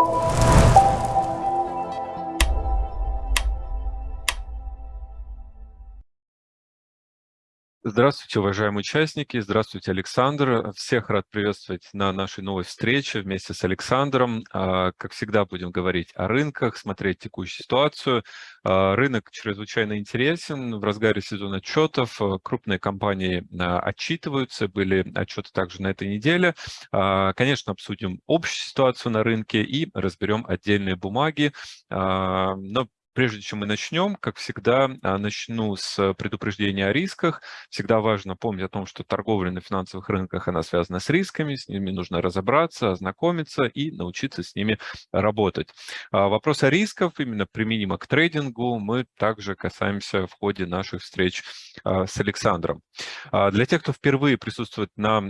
you Здравствуйте, уважаемые участники. Здравствуйте, Александр. Всех рад приветствовать на нашей новой встрече вместе с Александром. А, как всегда, будем говорить о рынках, смотреть текущую ситуацию. А, рынок чрезвычайно интересен. В разгаре сезона отчетов а, крупные компании отчитываются. Были отчеты также на этой неделе. Конечно, обсудим общую ситуацию на рынке и разберем отдельные бумаги. Но Прежде чем мы начнем, как всегда, а, начну с предупреждения о рисках. Всегда важно помнить о том, что торговля на финансовых рынках, она связана с рисками, с ними нужно разобраться, ознакомиться и научиться с ними работать. А, вопрос о рисках, именно применимо к трейдингу, мы также касаемся в ходе наших встреч а, с Александром. Для тех, кто впервые присутствует на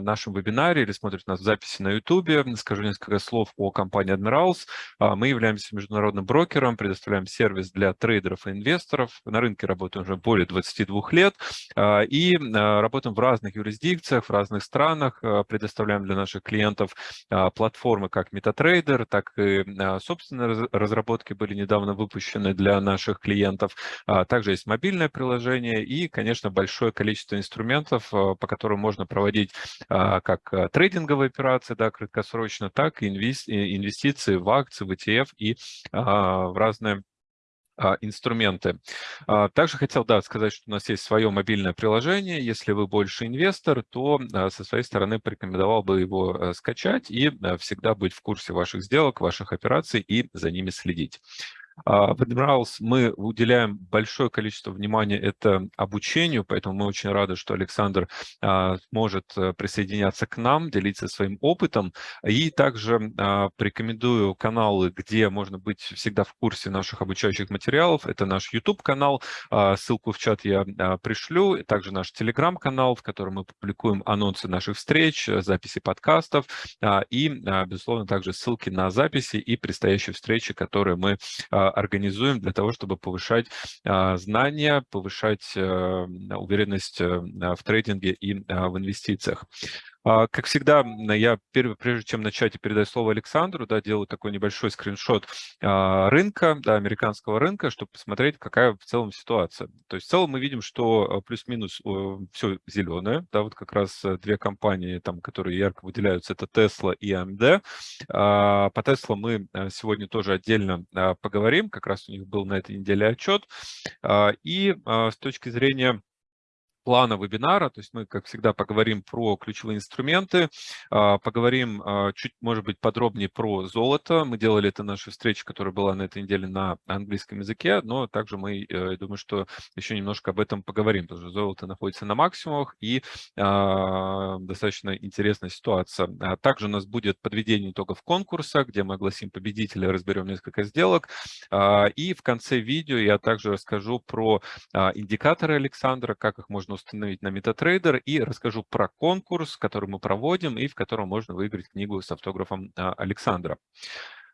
нашем вебинаре или смотрит нас в записи на YouTube, скажу несколько слов о компании Admirals. Мы являемся международным брокером, предоставляем сервис для трейдеров и инвесторов. На рынке работаем уже более 22 лет а, и а, работаем в разных юрисдикциях, в разных странах. А, предоставляем для наших клиентов платформы как MetaTrader, так и собственные разработки были недавно выпущены для наших клиентов. Также есть мобильное приложение и, конечно, большое количество инструментов, по которым можно проводить как трейдинговые операции, да, краткосрочно, так и инвестиции в акции, в ETF и в разные инструменты. А, также хотел да, сказать, что у нас есть свое мобильное приложение. Если вы больше инвестор, то а, со своей стороны порекомендовал бы его э, скачать и всегда быть в курсе ваших сделок, ваших операций и за ними следить. В Admirals мы уделяем большое количество внимания это обучению, поэтому мы очень рады, что Александр может э, присоединяться к нам, делиться своим опытом. И также порекомендую каналы, где можно быть всегда в курсе наших обучающих материалов. Это наш YouTube-канал, ссылку в чат я пришлю, также наш Telegram-канал, в котором мы публикуем анонсы наших встреч, записи подкастов и, безусловно, также ссылки на записи и предстоящие встречи, которые мы организуем для того, чтобы повышать а, знания, повышать э, уверенность э, в трейдинге и а, в инвестициях. А, как всегда, я прежде чем начать и передать слово Александру, да, делаю такой небольшой скриншот рынка, да, американского рынка, чтобы посмотреть, какая в целом ситуация. То есть в целом мы видим, что плюс-минус все зеленое, да, вот как раз э, две компании, там, которые ярко выделяются, это Tesla и AMD. По Tesla мы сегодня тоже отдельно поговорим. Как раз у них был на этой неделе отчет. А, и а, с точки зрения плана вебинара, то есть мы, как всегда, поговорим про ключевые инструменты, а, поговорим чуть, может быть, подробнее про золото. Мы делали это наша встреча, которая была на этой неделе на английском языке, но также мы, э, я думаю, что еще немножко об этом поговорим, потому что золото находится на максимумах и достаточно интересная ситуация. Также у нас будет подведение итогов конкурса, где мы огласим победителя, разберем несколько сделок. И в конце видео я также расскажу про индикаторы Александра, как их можно установить на MetaTrader и расскажу про конкурс, который мы проводим и в котором можно выиграть книгу с автографом а, Александра.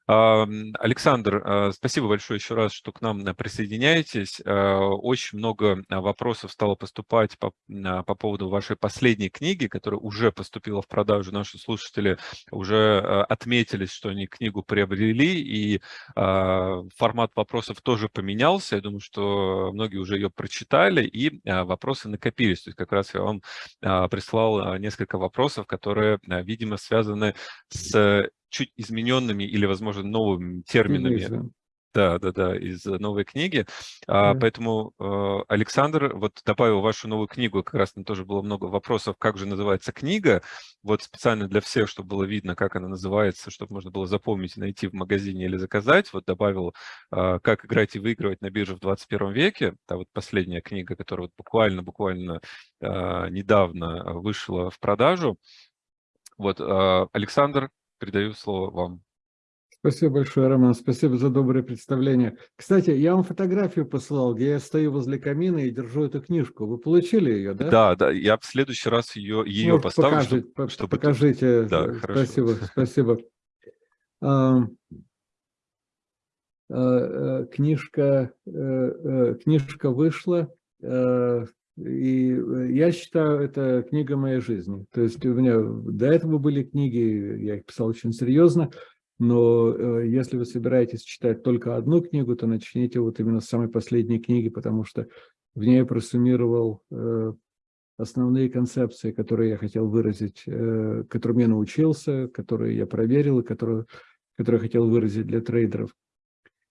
Александр, а, спасибо большое еще раз, что к нам присоединяетесь. А, очень много вопросов стало поступать по, по поводу вашей последней книги, которая уже поступила в продажу. Наши слушатели уже отметились, что они книгу приобрели, и формат вопросов тоже поменялся. Я думаю, что многие уже ее прочитали, и вопросы накопились. То есть как раз я вам прислал несколько вопросов, которые, видимо, связаны с чуть измененными или, возможно, новыми терминами. Да, да, да, из новой книги. А, Поэтому э, Александр вот добавил вашу новую книгу, как раз там тоже было много вопросов, как же называется книга. Вот специально для всех, чтобы было видно, как она называется, чтобы можно было запомнить, найти в магазине или заказать. Вот добавил э, «Как играть и выигрывать на бирже в 21 веке». Это вот последняя книга, которая вот буквально-буквально э, недавно вышла в продажу. Вот, Александр, Передаю слово вам. Спасибо большое, Роман. Спасибо за доброе представление. Кстати, я вам фотографию посылал, где я стою возле камина и держу эту книжку. Вы получили ее, да? Да, да. Я в следующий раз ее, ее Может, поставлю. Покажите, чтобы, чтобы покажите. Да, спасибо, хорошо. спасибо. А, книжка, э, книжка вышла. И э, я считаю, это книга моей жизни. То есть у меня до этого были книги, я их писал очень серьезно, Но если вы собираетесь читать только одну книгу, то начните вот именно с самой последней книги, потому что в ней я просуммировал основные концепции, которые я хотел выразить, которым я научился, которые я проверил и которые, которые хотел выразить для трейдеров.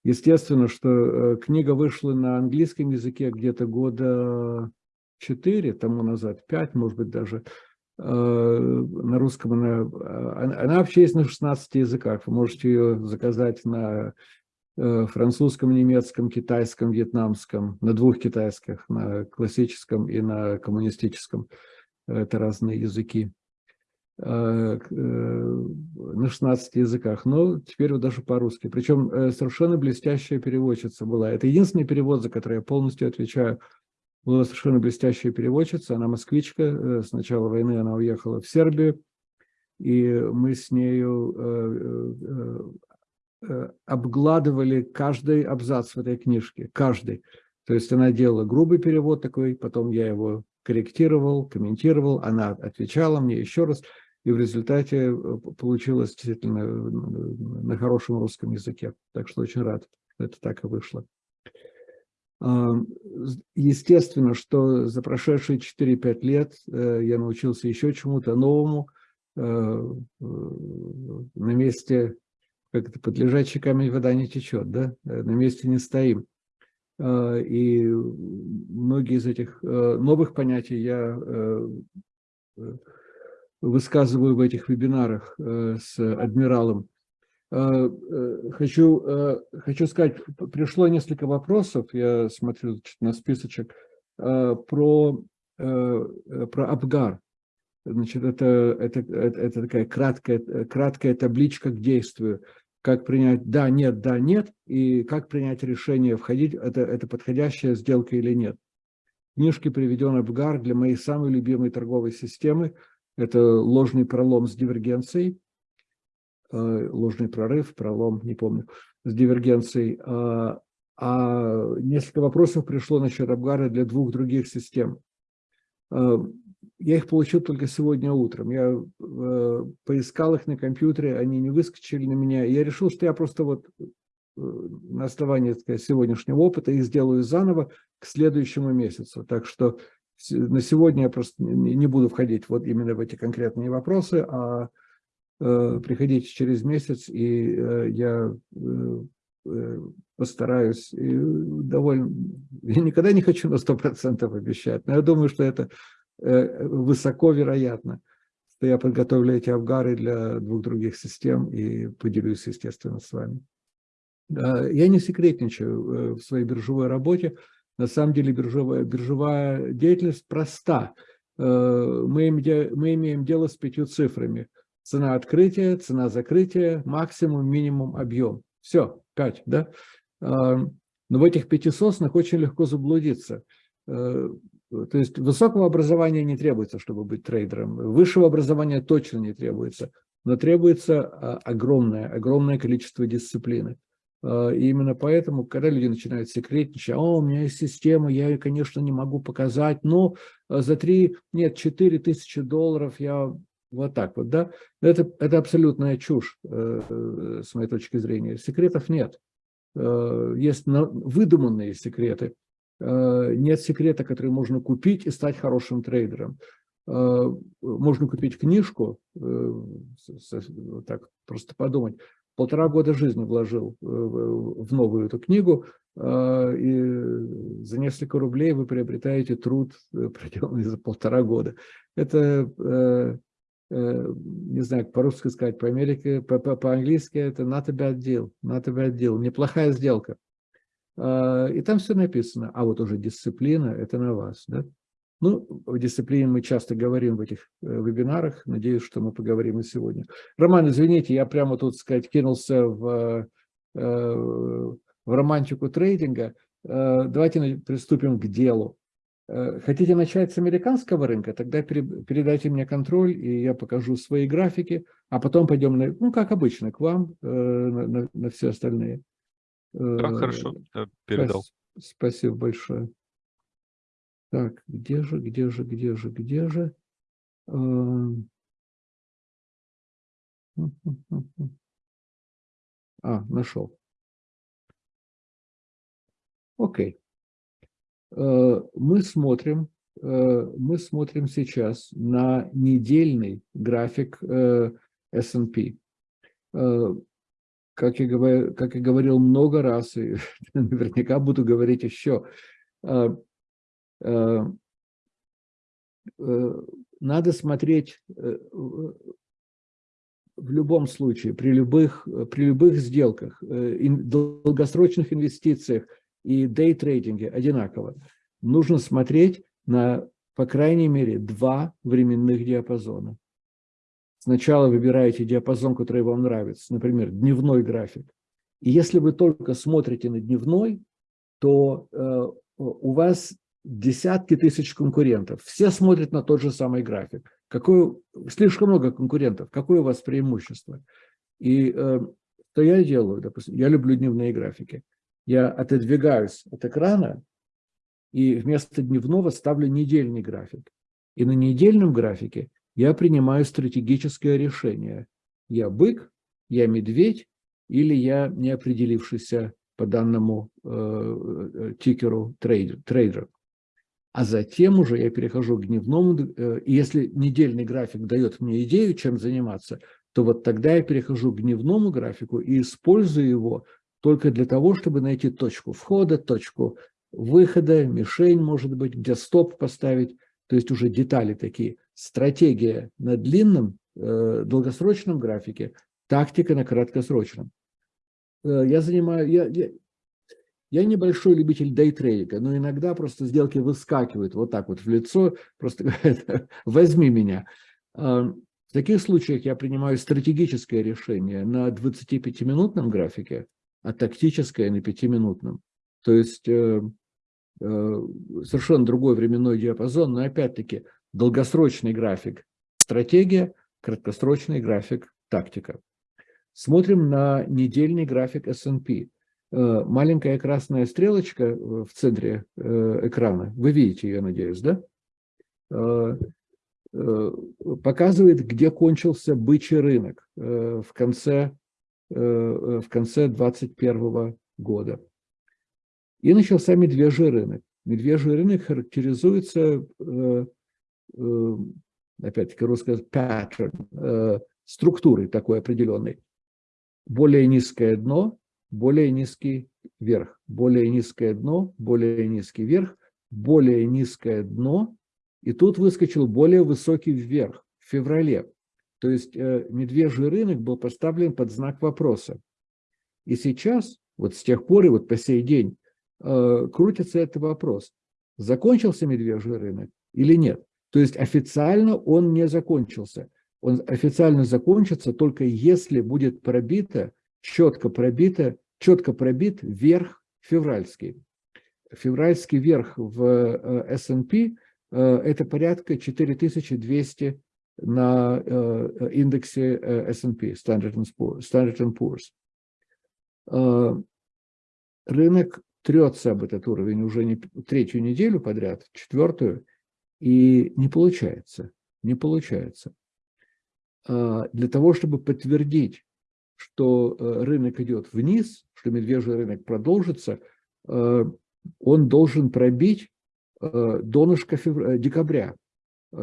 Естественно, что э, книга вышла на английском языке где-то года 4 тому назад, 5, может быть, даже. Э, на русском она, э, она вообще есть на 16 языках. Вы можете ее заказать на французском, немецком, китайском, вьетнамском, на двух китайских, на классическом и на коммунистическом. Это разные языки. Э, э, на 16 языках, но теперь вот даже по-русски. Причем э, совершенно блестящая переводчица была. Это единственный перевод, за который я полностью отвечаю. Была совершенно блестящая переводчица, она москвичка, с начала войны она уехала в Сербию, и мы с нею обгладывали каждый абзац в этой книжке, каждый. То есть она делала грубый перевод такой, потом я его корректировал, комментировал, она отвечала мне еще раз. И в результате э, получилось действительно э, на хорошем русском языке. Так что очень рад, что это так и вышло. Естественно, что за прошедшие 4-5 лет э, я научился еще чему-то новому. На месте, как это, под лежачий камень вода не течет, да? На месте не стоим. И многие из этих новых понятий я высказываю в этих вебинарах э, с адмиралом. Э, э, хочу, хочу сказать, пришло несколько вопросов, я смотрю на списочек, про, про Абгар. Значит, это, это, это, такая краткая, краткая табличка к действию. Как принять да, нет, да, нет, и как принять решение, входить, это, это подходящая сделка или нет. В книжке приведен Абгар для моей самой любимой торговой системы – это ложный пролом с дивергенцией, э, ложный прорыв, пролом, не помню, с дивергенцией. А, а несколько вопросов пришло насчет Абгара для двух других систем. Э, я их получил только сегодня утром. Я э, поискал их на компьютере, они не выскочили на меня. Я решил, что я просто вот на основании сказать, сегодняшнего опыта их сделаю заново к следующему месяцу. Так что на сегодня я просто не буду входить вот именно в эти конкретные вопросы, а э, приходите через месяц, и э, я э, э постараюсь. И довольно... Я никогда не хочу на 100% обещать, но я думаю, что это э, высоко вероятно, что я подготовлю эти авгары для двух других систем и поделюсь, естественно, с вами. Я не секретничаю э, в своей биржевой работе. На самом деле биржевая, биржевая деятельность проста. Э, мы, мы имеем дело с пятью цифрами. Цена открытия, цена закрытия, максимум, минимум, объем. Все, пять, да? Э, но в этих пяти соснах очень легко заблудиться. Э, то есть высокого образования не требуется, чтобы быть трейдером. Высшего образования точно не требуется. Но требуется огромное, огромное количество дисциплины. А, и именно поэтому, когда люди начинают секретничать, о, у меня есть система, я ее, конечно, не могу показать, но а, за 3, нет, 4 тысячи долларов я вот так вот, да, это, это абсолютная чушь, э, э, с моей точки зрения. Секретов нет. Э, есть выдуманные секреты. Нет секрета, который можно купить и стать хорошим трейдером. Можно купить книжку, так просто подумать, полтора года жизни вложил э, в новую эту книгу, и за несколько рублей вы приобретаете труд, э, проделанный за полтора года. Это, э, не знаю, по-русски сказать, по-америке, по-английски это not a bad deal, not a bad deal, неплохая сделка. А, и там все написано, а вот уже дисциплина, это на вас, да? Ну, в дисциплине мы часто говорим в этих э, вебинарах, надеюсь, что мы поговорим и сегодня. Роман, извините, я прямо тут, сказать, кинулся в, э, в романтику трейдинга. Э, давайте приступим к делу. Хотите начать с американского рынка? Тогда передайте мне контроль, и я покажу свои графики, а потом пойдем, на, ну, как обычно, к вам, на, на, на все остальные. Да, хорошо, передал. Спасибо большое. Так, где же, где же, где же, где же? А, нашел. Окей. Э, мы смотрим, э, мы смотрим сейчас на недельный график S&P. Как я, говорил, как я говорил много раз, и наверняка буду говорить еще, надо смотреть в любом случае, при любых, при любых сделках, э, долгосрочных инвестициях и дейтрейдинге одинаково, нужно смотреть на, по крайней мере, два временных диапазона. Сначала выбираете диапазон, который вам нравится, например, дневной график. И если вы только смотрите на дневной, то э, у вас десятки тысяч конкурентов. Все смотрят на тот же самый график. Какое, слишком много конкурентов. Какое у вас преимущество? И э, что я делаю? Допустим, я люблю дневные графики. Я отодвигаюсь от экрана и вместо дневного ставлю недельный график. И на недельном графике я принимаю стратегическое решение. Я бык, я медведь или я неопределившийся по данному э, э тикеру трейдер, трейдер а затем уже я перехожу к дневному, э, если недельный график дает мне идею, чем заниматься, то вот тогда я перехожу к дневному графику и использую его только для того, чтобы найти точку входа, точку выхода, мишень, может быть, где стоп поставить, то есть уже детали такие. Стратегия на длинном, э, долгосрочном графике, тактика на краткосрочном. Э, я занимаю, я, я, я небольшой любитель дейтрейдинга, но иногда просто сделки выскакивают вот так вот в лицо, просто возьми меня. А, в таких случаях я принимаю стратегическое решение на 25-минутном графике, а тактическое на 5-минутном. То есть э, э, совершенно другой временной диапазон, но опять-таки долгосрочный график – стратегия, краткосрочный график – тактика. Смотрим на недельный график S&P. Э, маленькая красная стрелочка э, в центре э, экрана, вы видите ее, надеюсь, да? Показывает, где кончился бычий рынок в конце, в конце 2021 года. И начался медвежий рынок. Медвежий рынок характеризуется, опять-таки русское pattern, структурой такой определенной. Более низкое дно, более низкий верх, более низкое дно, более низкий верх, более низкое дно, и тут выскочил более высокий вверх в феврале. То есть э, медвежий рынок был поставлен под знак вопроса. И сейчас, вот с тех пор и вот по сей день, э, крутится этот вопрос. Закончился медвежий рынок или нет? То есть официально он не закончился. Он официально закончится только если будет пробито четко пробито, четко пробит верх февральский. Февральский верх в э, S&P это порядка 4200 на э, индексе S&P, Standard Poor's. Рынок трется об этот уровень уже не третью неделю подряд, четвертую, и не получается, не получается. Для того, чтобы подтвердить что э, рынок идет вниз, что медвежий рынок продолжится, э, он должен пробить э, донышко декабря,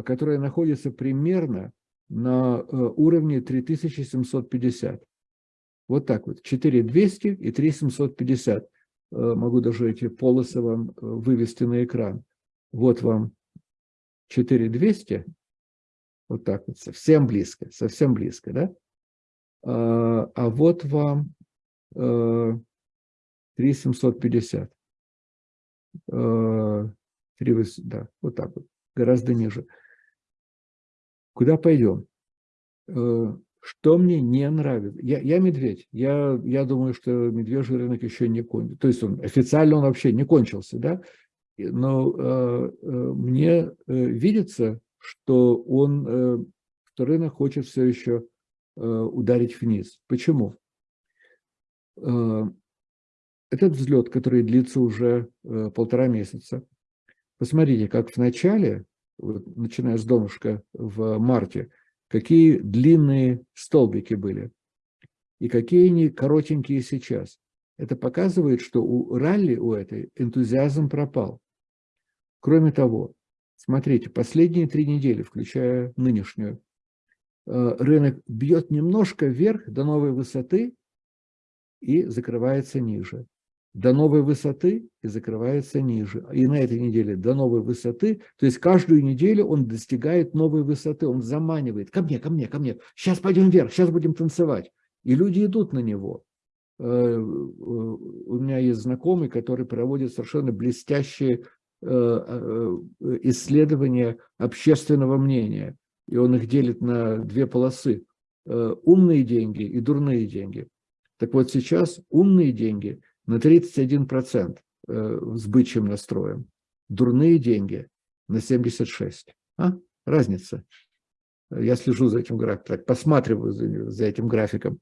которое находится примерно на уровне 3750. Вот так вот, 4200 и 3750. Могу даже эти полосы вам вывести на экран. Вот вам 4200, вот так вот, совсем близко, совсем близко, да? А, вот вам 3750. Э, 3, э, да, вот так вот, гораздо ниже. Куда пойдем? Э, что мне не нравится? Я, я медведь. Я, я думаю, что медвежий рынок еще не кончился. То есть он официально он вообще не кончился, да? Но э, мне э, видится, что он, э, что рынок хочет все еще Э, ударить вниз. Почему? Э, этот взлет, который длится уже э, полтора месяца, посмотрите, как в начале, начиная с донышка в марте, какие длинные столбики были. и какие они коротенькие сейчас. Это показывает, что у ралли, у этой, энтузиазм пропал. Кроме того, смотрите, последние три недели, включая нынешнюю, э, рынок бьет немножко вверх до новой высоты и закрывается ниже до новой высоты и закрывается ниже. И на этой неделе до новой высоты, то есть каждую неделю он достигает новой высоты, он заманивает, ко мне, ко мне, ко мне, сейчас пойдем вверх, сейчас будем танцевать. И люди идут на него. Э, э, у меня есть знакомый, который проводит совершенно блестящие э, исследования общественного мнения. И он их делит на две полосы. Умные деньги и дурные деньги. Так вот сейчас умные деньги – на 31% э, с бычьим настроем. Дурные деньги на 76%. А? Разница. Я слежу за этим графиком, посматриваю за, за этим графиком.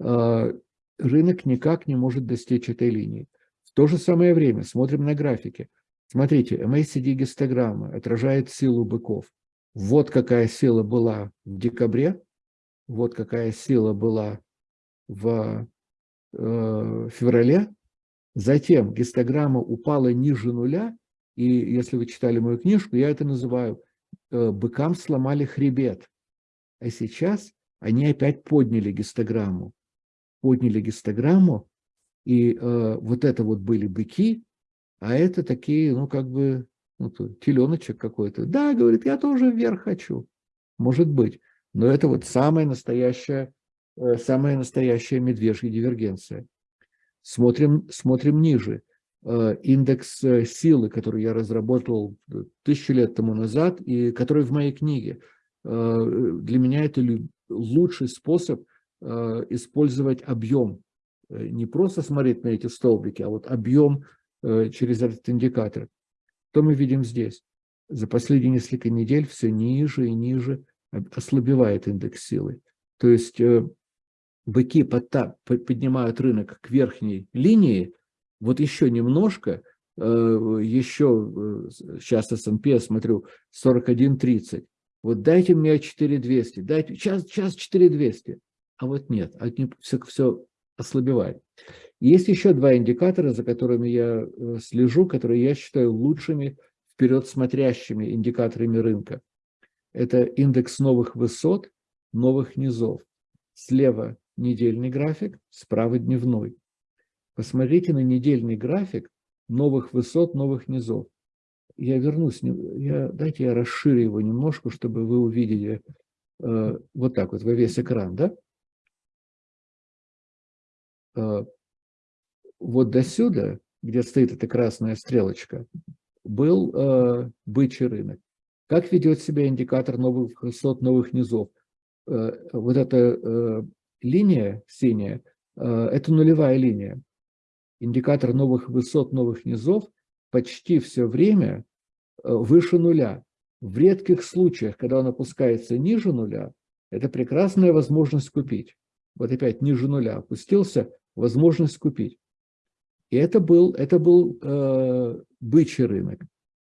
А, рынок никак не может достичь этой линии. В то же самое время смотрим на графики. Смотрите, MACD-гистограмма отражает силу быков. Вот какая сила была в декабре, вот какая сила была в Э, феврале. Затем гистограмма упала ниже нуля, и если вы читали мою книжку, я это называю э, «быкам сломали хребет». А сейчас они опять подняли гистограмму. Подняли гистограмму, и э, вот это вот были быки, а это такие, ну, как бы, ну, теленочек какой-то. Да, говорит, я тоже вверх хочу. Может быть. Но это вот самая настоящая самая настоящая медвежья дивергенция. Смотрим, смотрим ниже. Э, индекс э, силы, который я разработал тысячу лет тому назад и который в моей книге. Для меня это лучший способ использовать объем. Не просто смотреть на эти столбики, а вот объем через этот индикатор. Что мы видим здесь? За последние несколько недель все ниже и ниже ослабевает индекс силы. То есть быки поднимают рынок к верхней линии, вот еще немножко, э, еще сейчас S&P, я смотрю, 41.30. Вот дайте мне 4200, дайте, сейчас, сейчас 4200. А вот нет, все, все ослабевает. Есть еще два индикатора, за которыми я э, слежу, которые я считаю лучшими вперед смотрящими индикаторами рынка. Это индекс новых высот, новых низов. Слева недельный график, справа дневной. Посмотрите на недельный график новых высот, новых низов. Я вернусь, я, дайте я расширю его немножко, чтобы вы увидели э, вот так вот во весь экран, да? Э, вот до сюда, где стоит эта красная стрелочка, был э, бычий рынок. Как ведет себя индикатор новых высот, новых низов? Э, вот это э, линия синяя э, – это нулевая линия. Индикатор новых высот, новых низов почти все время э, выше нуля. В редких случаях, когда он опускается ниже нуля, это прекрасная возможность купить. Вот опять ниже нуля опустился, возможность купить. И это был, это был э, бычий рынок.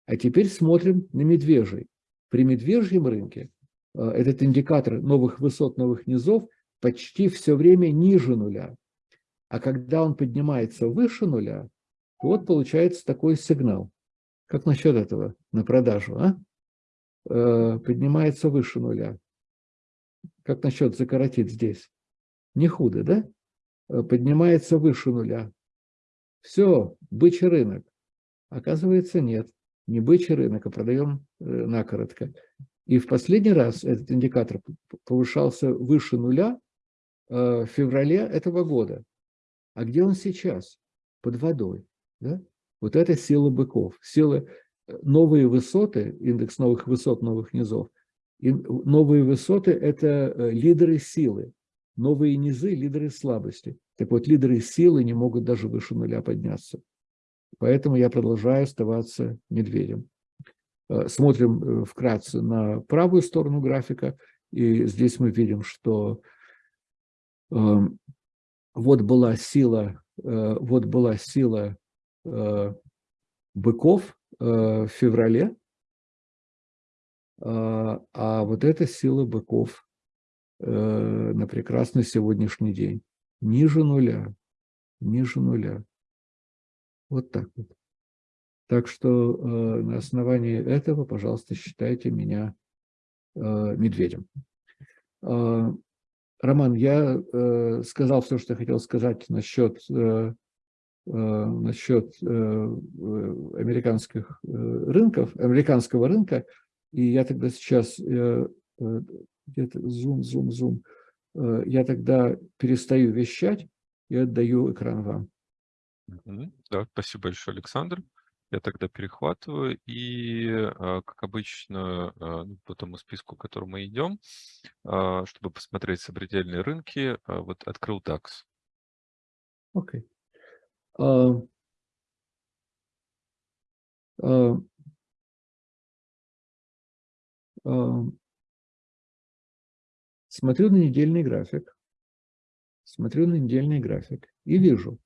А теперь смотрим на медвежий. При медвежьем рынке э, этот индикатор новых высот, новых низов почти все время ниже нуля. А когда он поднимается выше нуля, то вот получается такой сигнал. Как насчет этого на продажу? А? Э, поднимается выше нуля. Как насчет закоротить здесь? Не худо, да? Э, поднимается выше нуля. Все, бычий рынок. Оказывается, нет. Не бычий рынок, а продаем э, накоротко. И в последний раз этот индикатор повышался выше нуля в феврале этого года. А где он сейчас? Под водой. Да? Вот это сила быков, сила э, новые высоты, индекс новых высот, новых низов. И новые высоты – это э, лидеры силы, новые низы – лидеры слабости. Так вот, лидеры силы не могут даже выше нуля подняться. Поэтому я продолжаю оставаться медведем. Смотрим вкратце на правую сторону графика, и здесь мы видим, что вот была сила, э, вот была сила э, быков э, в феврале, а вот эта сила быков на прекрасный сегодняшний день. ниже нуля, ниже нуля. Вот так вот. Так что на основании этого, пожалуйста, считайте меня медведем. Э, Роман, я э, сказал все, что я хотел сказать насчет, э, э, насчет э, американских э, рынков, американского рынка, и я тогда сейчас э, э, где-то зум, зум, зум, э, я тогда перестаю вещать и отдаю экран вам. Да, спасибо большое, Александр. Я тогда перехватываю и, а, как обычно, а, ну, по тому списку, к которому мы идем, а, чтобы посмотреть сопредельные рынки, вот открыл DAX. Окей. Смотрю на недельный график, смотрю на недельный график и вижу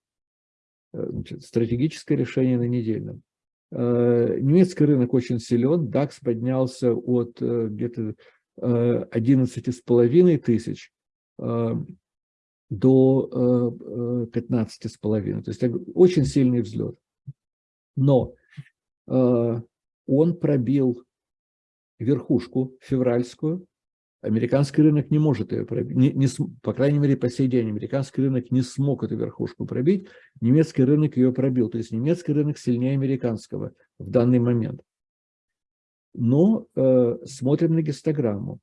э, стратегическое решение на недельном. Э, немецкий рынок очень силен, DAX поднялся от э, где-то 11,5 э, тысяч до 15,5. То есть очень сильный взлет. Но он пробил верхушку февральскую, Американский рынок не может ее пробить, не, не, по крайней мере, по сей день американский рынок не смог эту верхушку пробить, немецкий рынок ее пробил, то есть немецкий рынок сильнее американского в данный момент. Но э, смотрим на гистограмму,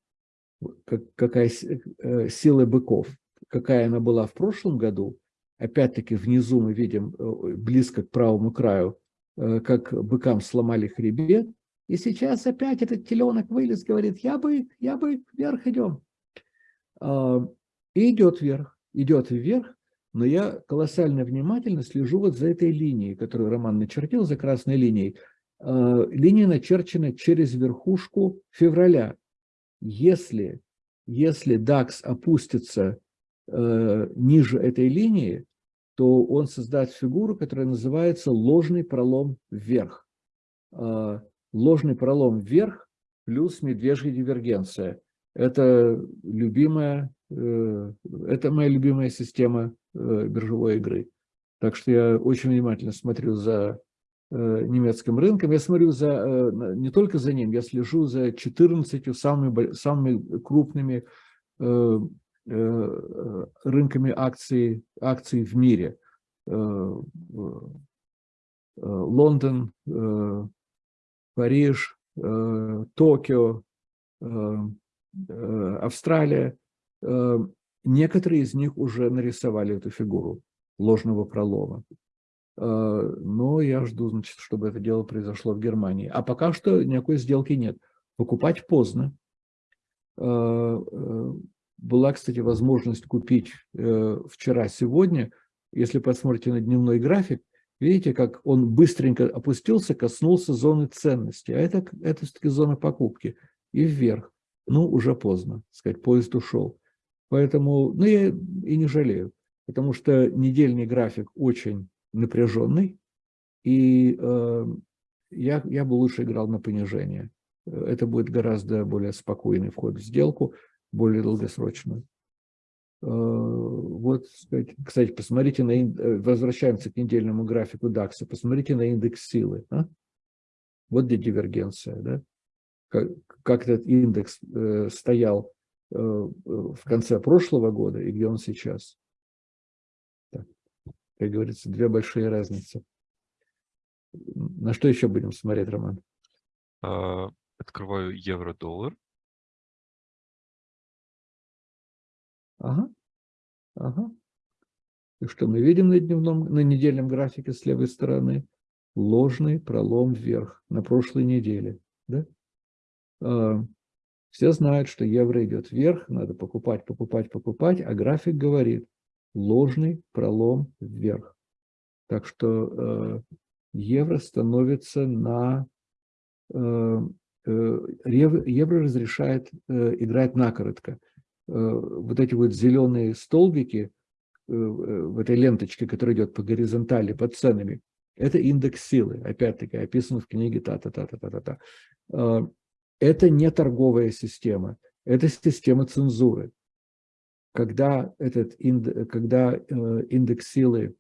как, какая э, сила быков, какая она была в прошлом году, опять-таки внизу мы видим э, близко к правому краю, э, как быкам сломали хребет, и сейчас опять этот теленок вылез, говорит, я бы, я бы вверх идем. А, и идет вверх, идет вверх, но я колоссально внимательно слежу вот за этой линией, которую Роман начертил, за красной линией. А, линия начерчена через верхушку февраля. Если, если DAX опустится э, ниже этой линии, то он создаст фигуру, которая называется ложный пролом вверх. Ложный пролом вверх плюс медвежья дивергенция. Это любимая, э, это моя любимая система э, биржевой игры. Так что я очень внимательно смотрю за э, немецким рынком. Я смотрю за, не только за ним, я слежу за 14 самыми, самыми крупными рынками акций, акций в мире. Лондон, Париж, э, Токио, э, э, Австралия. Некоторые из них уже нарисовали эту фигуру ложного пролома. Но я жду, значит, чтобы это дело произошло в Германии. А пока что никакой сделки нет. Покупать поздно. Была, кстати, возможность купить вчера-сегодня. Если посмотрите на дневной график, Видите, как он быстренько опустился, коснулся зоны ценности. А это, это все-таки зона покупки. И вверх. Ну, уже поздно, сказать, поезд ушел. Поэтому, ну, я и не жалею. Потому что недельный график очень напряженный. И э, я, я бы лучше играл на понижение. Это будет гораздо более спокойный вход в сделку, более долгосрочную. Э, вот, кстати, посмотрите на, э, возвращаемся к недельному графику DAX, посмотрите на индекс силы. А? Вот где дивергенция, да? Как, как этот индекс э, стоял э, в конце прошлого года и где он сейчас. Так, как говорится, две большие разницы. На что еще будем смотреть, Роман? А, открываю евро-доллар. Ага. Ага. И что мы видим на дневном, на недельном графике с левой стороны? Ложный пролом вверх на прошлой неделе. Да? А, все знают, что евро идет вверх, надо покупать, покупать, покупать, а график говорит ложный пролом вверх. Так что э, евро становится на... Э, э, евро разрешает э, играть накоротко. Э, вот эти вот зеленые столбики э, э, в этой ленточке, которая идет по горизонтали, под ценами, это индекс силы, опять-таки, описан в книге та-та-та-та-та-та. Это не торговая система, это система цензуры. когда, этот, когда индекс силы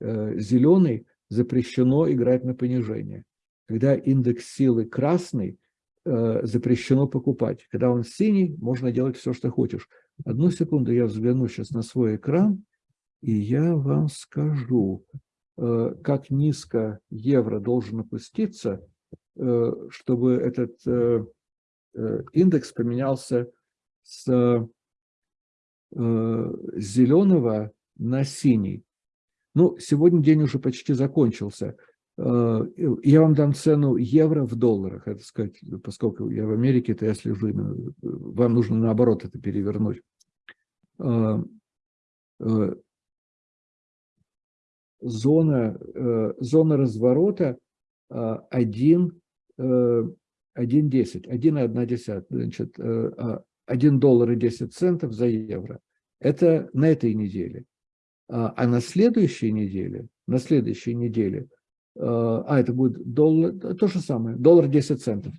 зеленый, запрещено играть на понижение. Когда индекс силы красный, запрещено покупать. Когда он синий, можно делать все, что хочешь. Одну секунду, я взгляну сейчас на свой экран, и я вам скажу, э, как низко евро должен опуститься, э, чтобы этот э, индекс поменялся с зеленого на синий. Ну, сегодня день уже почти закончился. Я вам дам цену евро в долларах, это сказать, поскольку я в Америке, то я слежу именно, вам нужно наоборот это перевернуть зона, э, зона разворота 1, 1,10, 1,1, значит, 1 э, а, доллар и 10 центов за евро. Это на этой неделе. А, а на следующей неделе, на следующей неделе, э, а это будет доллар, то же самое, доллар 10 центов.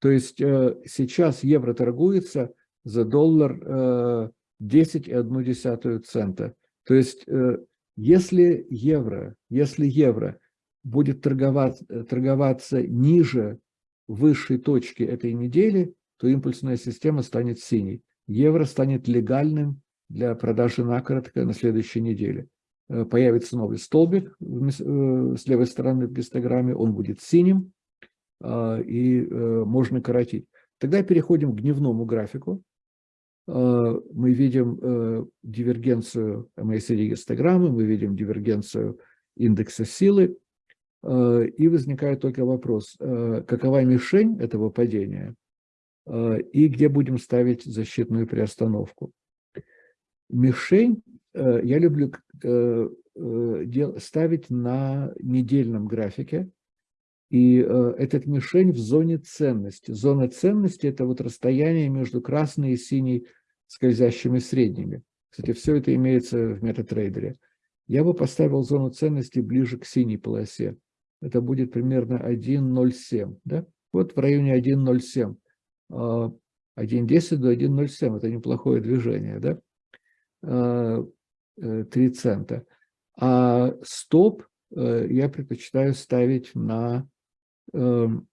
То есть сейчас евро торгуется за доллар 10,1 цента. То есть если евро, если евро будет торговать, э, торговаться ниже высшей точки этой недели, то импульсная система станет синей. Евро станет легальным для продажи накоротко на следующей неделе. Э, появится новый столбик э, с левой стороны в гистограмме, он будет синим, а, и можно коротить. Тогда переходим к дневному графику. Э, мы видим э, дивергенцию MACD-гистограммы, мы видим дивергенцию индекса силы, э, и возникает только вопрос, какова мишень этого падения и где будем ставить защитную приостановку. Мишень я люблю ставить на недельном графике, и э, этот мишень в зоне ценности. Зона ценности – это вот расстояние между красной и синей скользящими средними. Кстати, все это имеется в метатрейдере. Я бы поставил зону ценности ближе к синей полосе. Это будет примерно 1.07. Да? Вот в районе 1.07. 1.10 а, до 1.07 – это неплохое движение. Да? 3 а, цента. А стоп э, я предпочитаю ставить на Эм,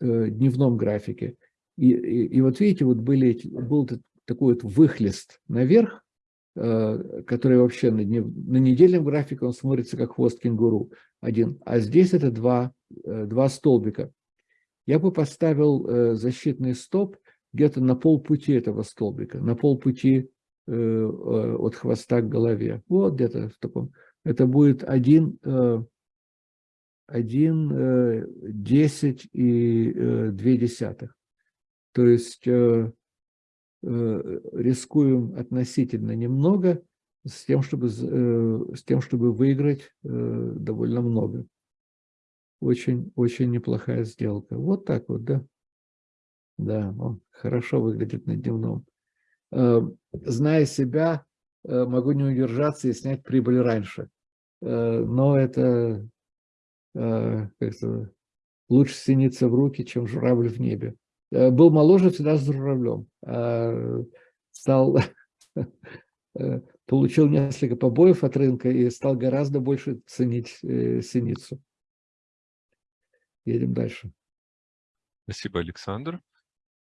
э, дневном графике. И, и, и вот видите, вот были, был такой вот выхлест наверх, э, который вообще на, днев, на недельном графике он смотрится как хвост кенгуру один, а здесь это два, э, два столбика. Я бы поставил защитный стоп где-то на полпути этого столбика, на полпути от хвоста к голове. Вот где-то в таком. Это будет один 1, 10 э, и 2 э, десятых. То есть э, рискуем относительно немного с тем, чтобы, с тем, чтобы выиграть довольно много. Очень, очень неплохая сделка. Вот так вот, да? Да, он хорошо выглядит на дневном. Зная себя, могу не удержаться и снять прибыль раньше. Но это Э, лучше синиться в руки, чем журавль в небе. Э, был моложе, всегда с журавлем. А стал, э, получил несколько побоев от рынка и стал гораздо больше ценить синицу. Едем дальше. Спасибо, Александр.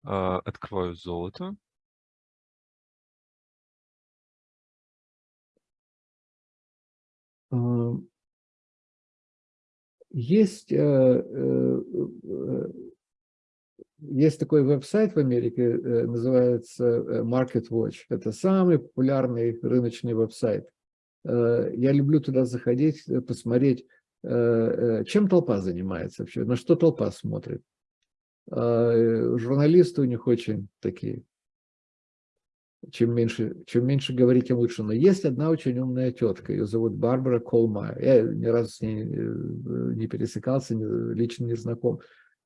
А, открываю золото. Есть, э, э, э, есть такой веб-сайт в Америке, называется Market Watch. Это самый популярный рыночный веб-сайт. Я люблю туда заходить, посмотреть, чем толпа занимается вообще, на что толпа смотрит. Журналисты у них очень такие чем меньше, чем меньше говорить, тем лучше. Но есть одна очень умная тетка, ее зовут Барбара Колмайер. Я ни разу с ней э, не пересекался, лично не знаком.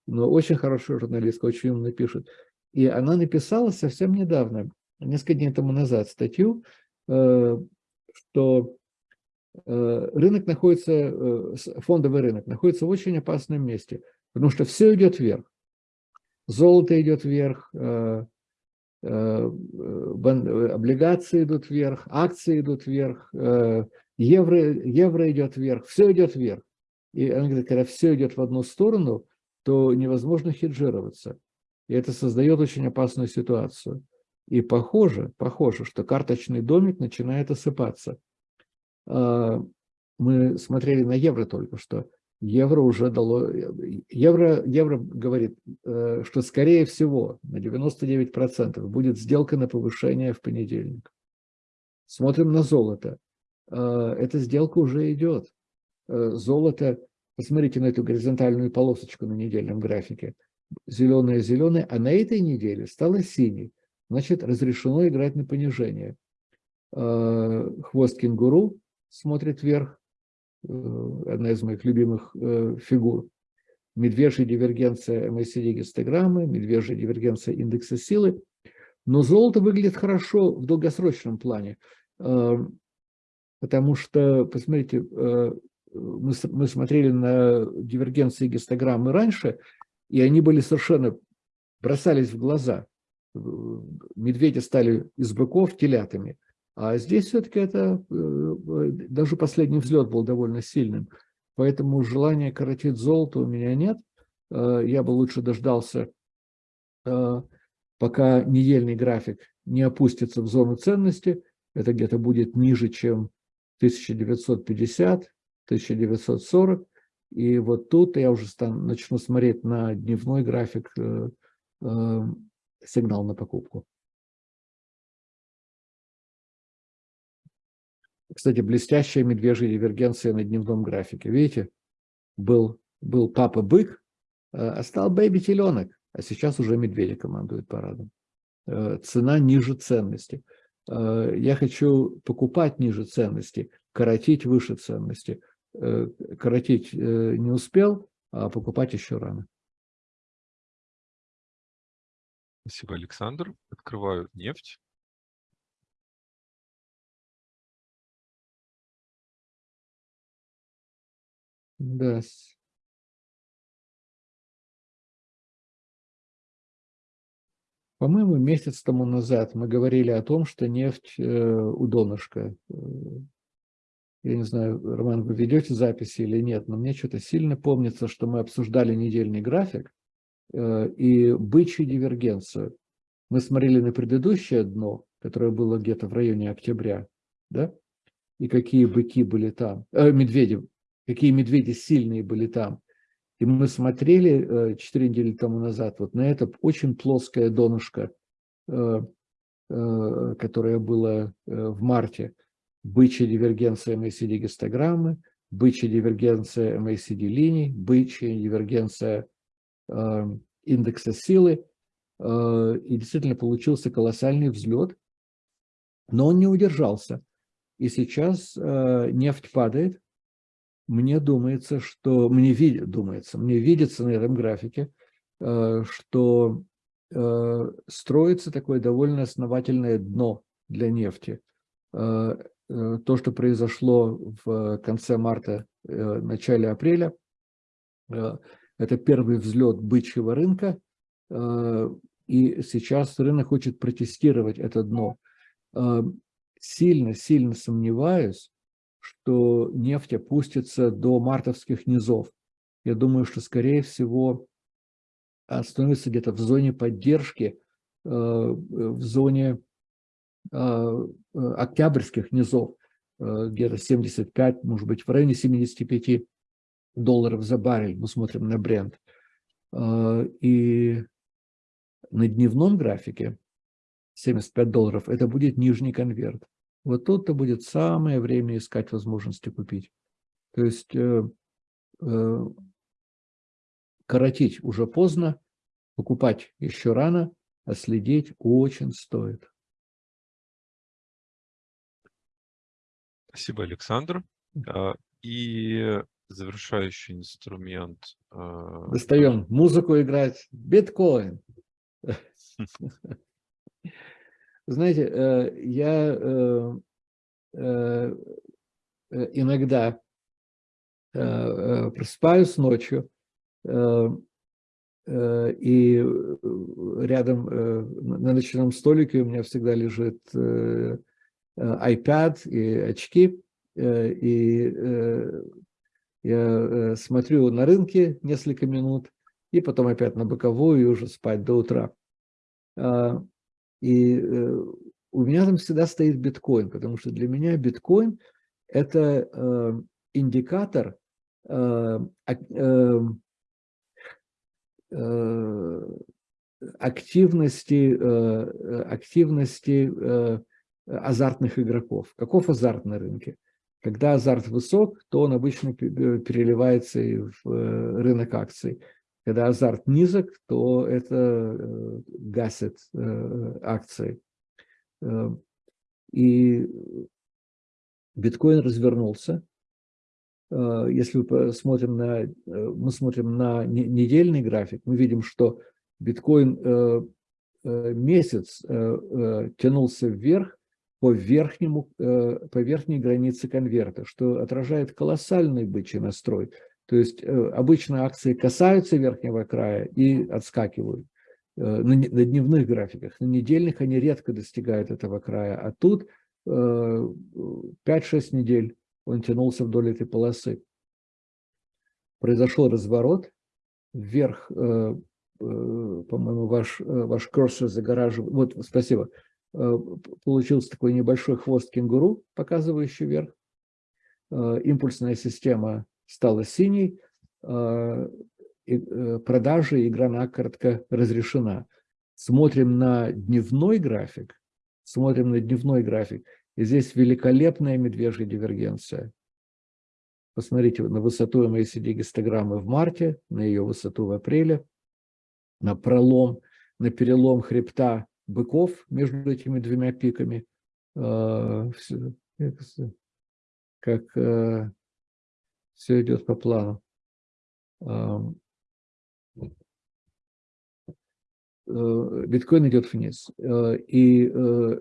Но очень хорошая журналистка, очень умно пишет. И она написала совсем недавно, несколько дней тому назад, статью, э, что э, рынок находится, фондовый рынок находится в очень опасном месте, потому что все идет вверх. Золото идет вверх, облигации идут вверх, акции идут вверх, евро, евро идет вверх, все идет вверх. И он говорит, когда все идет в одну сторону, то невозможно хеджироваться. И это создает очень опасную ситуацию. И похоже, похоже, что карточный домик начинает осыпаться. А, мы смотрели на евро только что. Евро уже дало... Евро, евро говорит, э, что скорее всего на 99% будет сделка на повышение в понедельник. Смотрим на золото. А, эта сделка уже идет. Э, золото, посмотрите на эту горизонтальную полосочку на недельном графике. Зеленая-зеленая, а на этой неделе стала синей. Значит, разрешено играть на понижение. Э, хвост кенгуру смотрит вверх. Э, одна из моих любимых фигур. Медвежья дивергенция MACD гистограммы, медвежья дивергенция индекса силы. Но золото выглядит хорошо в долгосрочном плане потому что, посмотрите, мы, мы смотрели на дивергенции гистограммы раньше, и они были совершенно, бросались в глаза. Медведи стали из быков телятами. А здесь все-таки это, э, даже последний взлет был довольно сильным. Поэтому желания коротить золото у меня нет. Э, я бы лучше дождался, э, пока недельный график не опустится в зону ценности. Это где-то будет ниже, чем 1950, 1940. И вот тут я уже стану, начну смотреть на дневной график э, э, сигнал на покупку. Кстати, блестящая медвежья дивергенция на дневном графике. Видите, был, был папа-бык, э, а стал бэйби-теленок, а сейчас уже медведи командуют парадом. Э, цена ниже ценности. Э, я хочу покупать ниже ценности, коротить выше ценности. Коротить не успел, а покупать еще рано. Спасибо, Александр. Открываю нефть. Да. По-моему, месяц тому назад мы говорили о том, что нефть э, у донышка я не знаю, Роман, вы ведете записи или нет, но мне что-то сильно помнится, что мы обсуждали недельный график э, и бычью дивергенцию. Мы смотрели на предыдущее дно, которое было где-то в районе октября, да, и какие быки были там, э, медведи, какие медведи сильные были там. И мы смотрели э, 4 недели тому назад вот на это очень плоское донышко, э, э, которое было в марте бычья дивергенция MACD гистограммы, бычья дивергенция MACD линий, бычья дивергенция индекса силы. И действительно получился колоссальный взлет, но он не удержался. И сейчас нефть падает. Мне думается, что мне видит, думается, мне видится на этом графике, э, что э, строится такое довольно основательное дно для нефти. Э, то, что произошло в конце марта, начале апреля, это первый взлет бычьего рынка, и сейчас рынок хочет протестировать это дно. Сильно-сильно сомневаюсь, что нефть опустится до мартовских низов. Я думаю, что, скорее всего, остановится где-то в зоне поддержки, в зоне Э, э, октябрьских низов, э, где-то 75, может быть, в районе 75 долларов за баррель, мы смотрим на бренд. И на дневном графике 75 долларов, это будет нижний конверт. Вот тут-то будет самое время искать возможности купить. То есть коротить уже поздно, покупать еще рано, а следить очень стоит. Спасибо, Александр. А, и завершающий инструмент. А, Достаем музыку играть. Биткоин. Знаете, э, я э, э, иногда просыпаюсь ночью, и рядом на ночном столике у меня всегда лежит iPad и очки, и я смотрю на рынке несколько минут, и потом опять на боковую и уже спать до утра. И у меня там всегда стоит биткоин, потому что для меня биткоин – это индикатор активности, активности азартных игроков. Каков азарт на рынке? Когда азарт высок, то он обычно переливается и в э, рынок акций. Когда азарт низок, то это э, гасит э, акции. И биткоин развернулся. Если мы смотрим на, мы смотрим на недельный график, мы видим, что биткоин месяц тянулся вверх, по, верхнему, э, по верхней границе конверта, что отражает колоссальный бычий настрой. То есть э, обычно акции касаются верхнего края и отскакивают э, на дневных графиках. На недельных они редко достигают этого края, а тут 5-6 недель он тянулся вдоль этой полосы. Произошел разворот, вверх, по-моему, ваш, ваш курсор загораживает, вот, спасибо, Э, получился такой небольшой хвост кенгуру, показывающий вверх. Э, импульсная система стала синей, э, продажа игра накоротко разрешена. Смотрим на дневной график, смотрим на дневной график, и здесь великолепная медвежья дивергенция. Посмотрите на высоту MACD гистограммы в марте, на ее высоту в апреле, на пролом, на перелом хребта быков между этими двумя пиками, а, как э, все идет по плану. Э, биткоин идет вниз. Э, и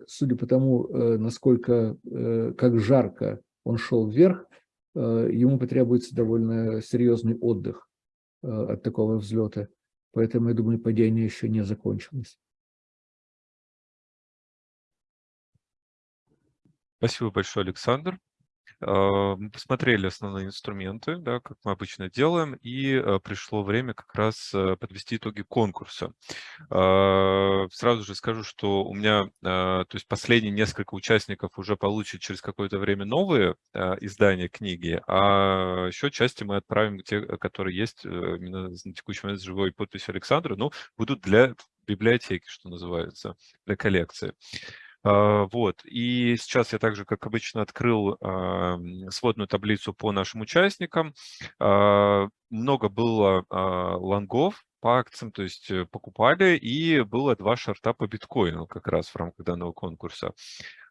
судя по тому, насколько, как жарко он шел вверх, ему потребуется довольно серьезный отдых от такого взлета. Поэтому, я думаю, падение еще не закончилось. Спасибо большое, Александр. А, мы посмотрели основные инструменты, да, как мы обычно делаем, и а, пришло время как раз а, подвести итоги конкурса. Сразу же скажу, что у меня, то есть последние несколько участников уже получат через какое-то время новые издания книги, а еще части мы отправим те, которые есть э, именно на текущий момент с живой подписью Александра, но будут для библиотеки, что называется, для коллекции. А, вот. И сейчас я также, как обычно, открыл сводную таблицу по нашим участникам. А, много было а, лонгов, по акциям, то есть э, покупали, и было два шарта по биткоину как раз в рамках данного конкурса.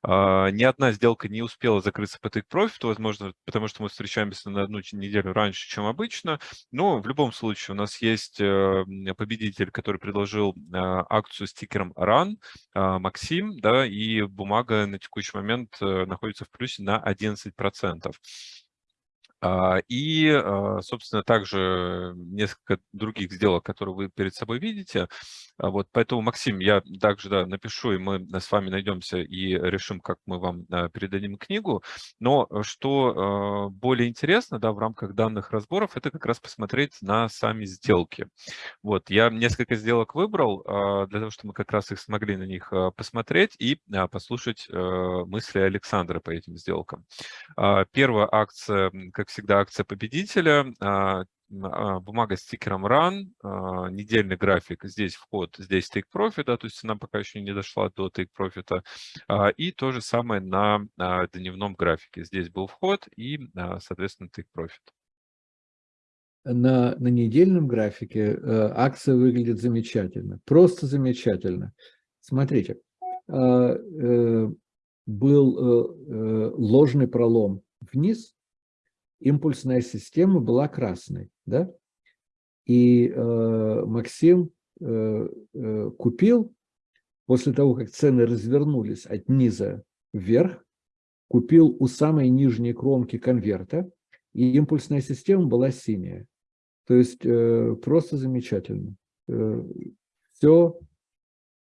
А, ни одна сделка не успела закрыться по take profit, возможно, потому что мы встречаемся на одну неделю раньше, чем обычно, но в любом случае у нас есть э, победитель, который предложил а, акцию с тикером RUN, Максим, да, и бумага на текущий момент э, находится в плюсе на 11%. А, и, а, собственно, также несколько других сделок, которые вы перед собой видите. А вот поэтому, Максим, я также да, напишу, и мы с вами найдемся и решим, как мы вам передадим книгу. Но э, что более интересно да, в рамках данных разборов, это как раз посмотреть на сами сделки. Вот, я несколько сделок выбрал для того, чтобы мы как раз их смогли на них посмотреть и послушать э, мысли Александра по этим сделкам. Первая акция, как всегда, акция победителя. А, а, бумага с стикером Run, а, недельный график, здесь вход, здесь take profit, да, то есть она пока еще не дошла до take profit. И то же самое на дневном графике. Здесь был вход и, соответственно, take profit. На, на недельном графике э, акция выглядит замечательно, просто замечательно. Смотрите, э, был э, ложный пролом вниз, импульсная система была красной, да? И э, Максим э, э, купил, после того, как цены развернулись от низа вверх, купил у самой нижней кромки конверта, и импульсная система была синяя. То есть э, просто замечательно. все,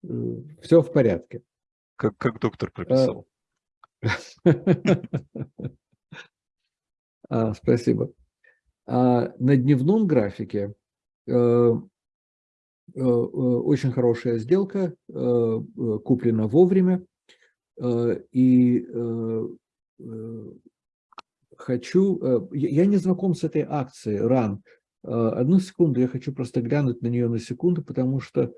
все в порядке. Как, как доктор прописал. А, спасибо. А на дневном графике э, э, э, очень хорошая сделка, куплена вовремя. И хочу, я не знаком с этой акцией RAN. Одну секунду, я хочу просто глянуть на нее на секунду, потому что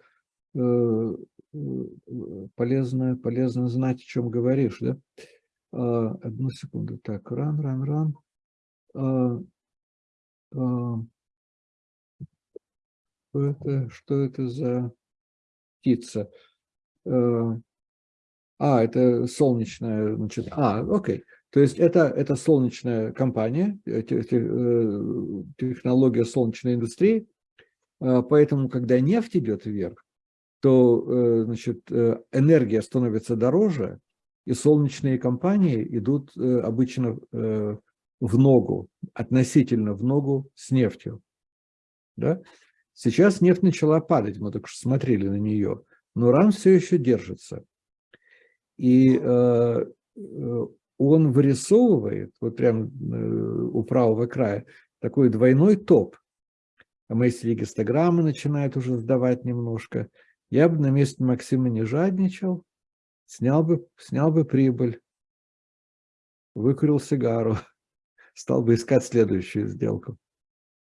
полезно, полезно знать, о чем говоришь. Да? Одну секунду. Так, RAN, RAN, RAN. Что это, что это за птица? А, это солнечная, значит, а, окей. То есть это, это солнечная компания, э, э, технология солнечной индустрии, а, поэтому, когда нефть идет вверх, то э, значит, энергия становится дороже, и солнечные компании идут обычно в ногу, относительно в ногу с нефтью. Да? Сейчас нефть начала падать, мы только что смотрели на нее, но РАН все еще держится. И э, э он вырисовывает, вот прям э, у правого края, такой двойной топ. А мы если гистограммы начинают уже сдавать немножко. Я бы на месте Максима не жадничал, снял бы, снял бы прибыль, выкурил сигару стал бы искать следующую сделку.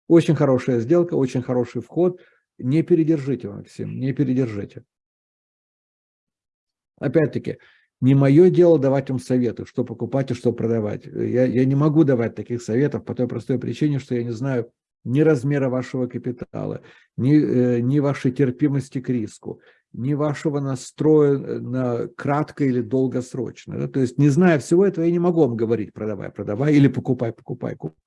Очень хорошая сделка, очень хороший вход. Не передержите, Максим, не передержите. Опять-таки, не мое дело давать вам советы, что покупать и что продавать. Я, я не могу давать таких советов по той простой причине, что я не знаю ни размера вашего капитала, ни, э, ни вашей терпимости к риску, ни вашего настроя э, на кратко или долгосрочно. Да? То есть, не зная всего этого, я не могу вам говорить, продавай, продавай или покупай, покупай. покупай.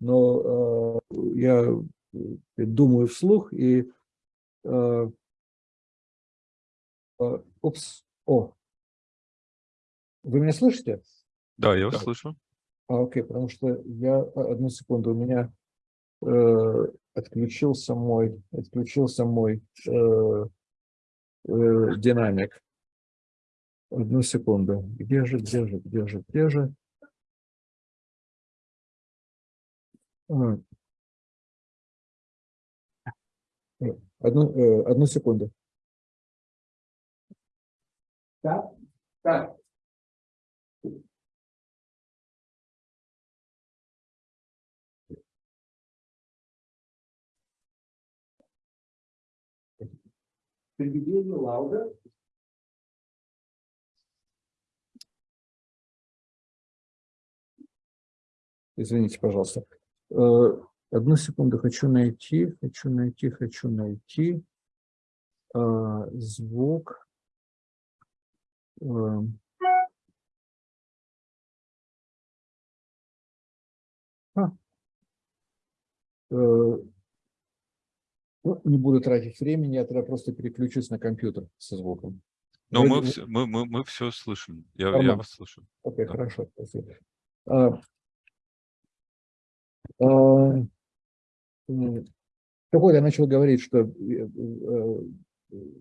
Но э, я э, думаю вслух и... Э, э, упс, о, вы меня слышите? Да, я вас да. слышу. А, окей, потому что я, одну секунду, у меня э, отключился мой, отключился мой э, э, динамик. Одну секунду. Где же, где же, где же, где же? А. Одну, э, одну секунду. Так, так. Приведение Лауда. Извините, пожалуйста. Э, одну секунду, хочу найти, хочу найти, хочу найти э, звук. Э, а. Ну, не буду тратить времени, я тогда просто переключусь на компьютер со звуком. Но мы, все, мы, мы, мы все слышим. Я, я вас слышу. Окей, да. хорошо, спасибо. А, а, так вот, я начал говорить, что э, э,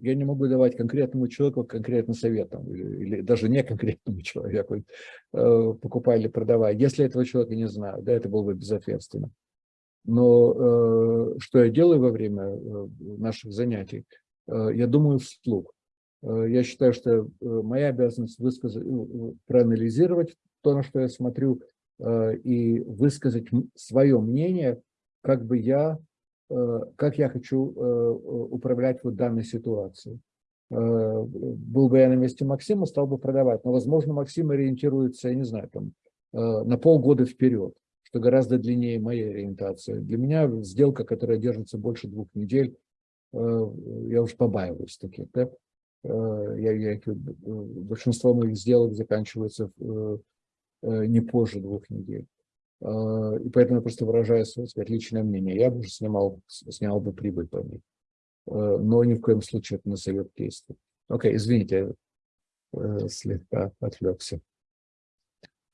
я не могу давать конкретному человеку конкретный совет, там, или, или даже не конкретному человеку, э, покупай или продавай, если этого человека не знаю, да, это было бы безответственно. Но э, что я делаю во время э, наших занятий? Э, я думаю вслух. Я считаю, что моя обязанность высказать, проанализировать то, на что я смотрю, и высказать свое мнение, как бы я, как я хочу управлять вот данной ситуацией. Был бы я на месте Максима, стал бы продавать. Но, возможно, Максим ориентируется, я не знаю, там, на полгода вперед что гораздо длиннее моей ориентации. Для меня сделка, которая держится больше двух недель, э, я уж побаиваюсь таких. Да? Э, я, я, большинство моих сделок заканчивается э, не позже двух недель. И поэтому я просто выражаю свое сказать, личное мнение. Я бы уже снимал, снял бы прибыль по ней. Но ни в коем случае это не совет действия. Окей, извините, слегка отвлекся.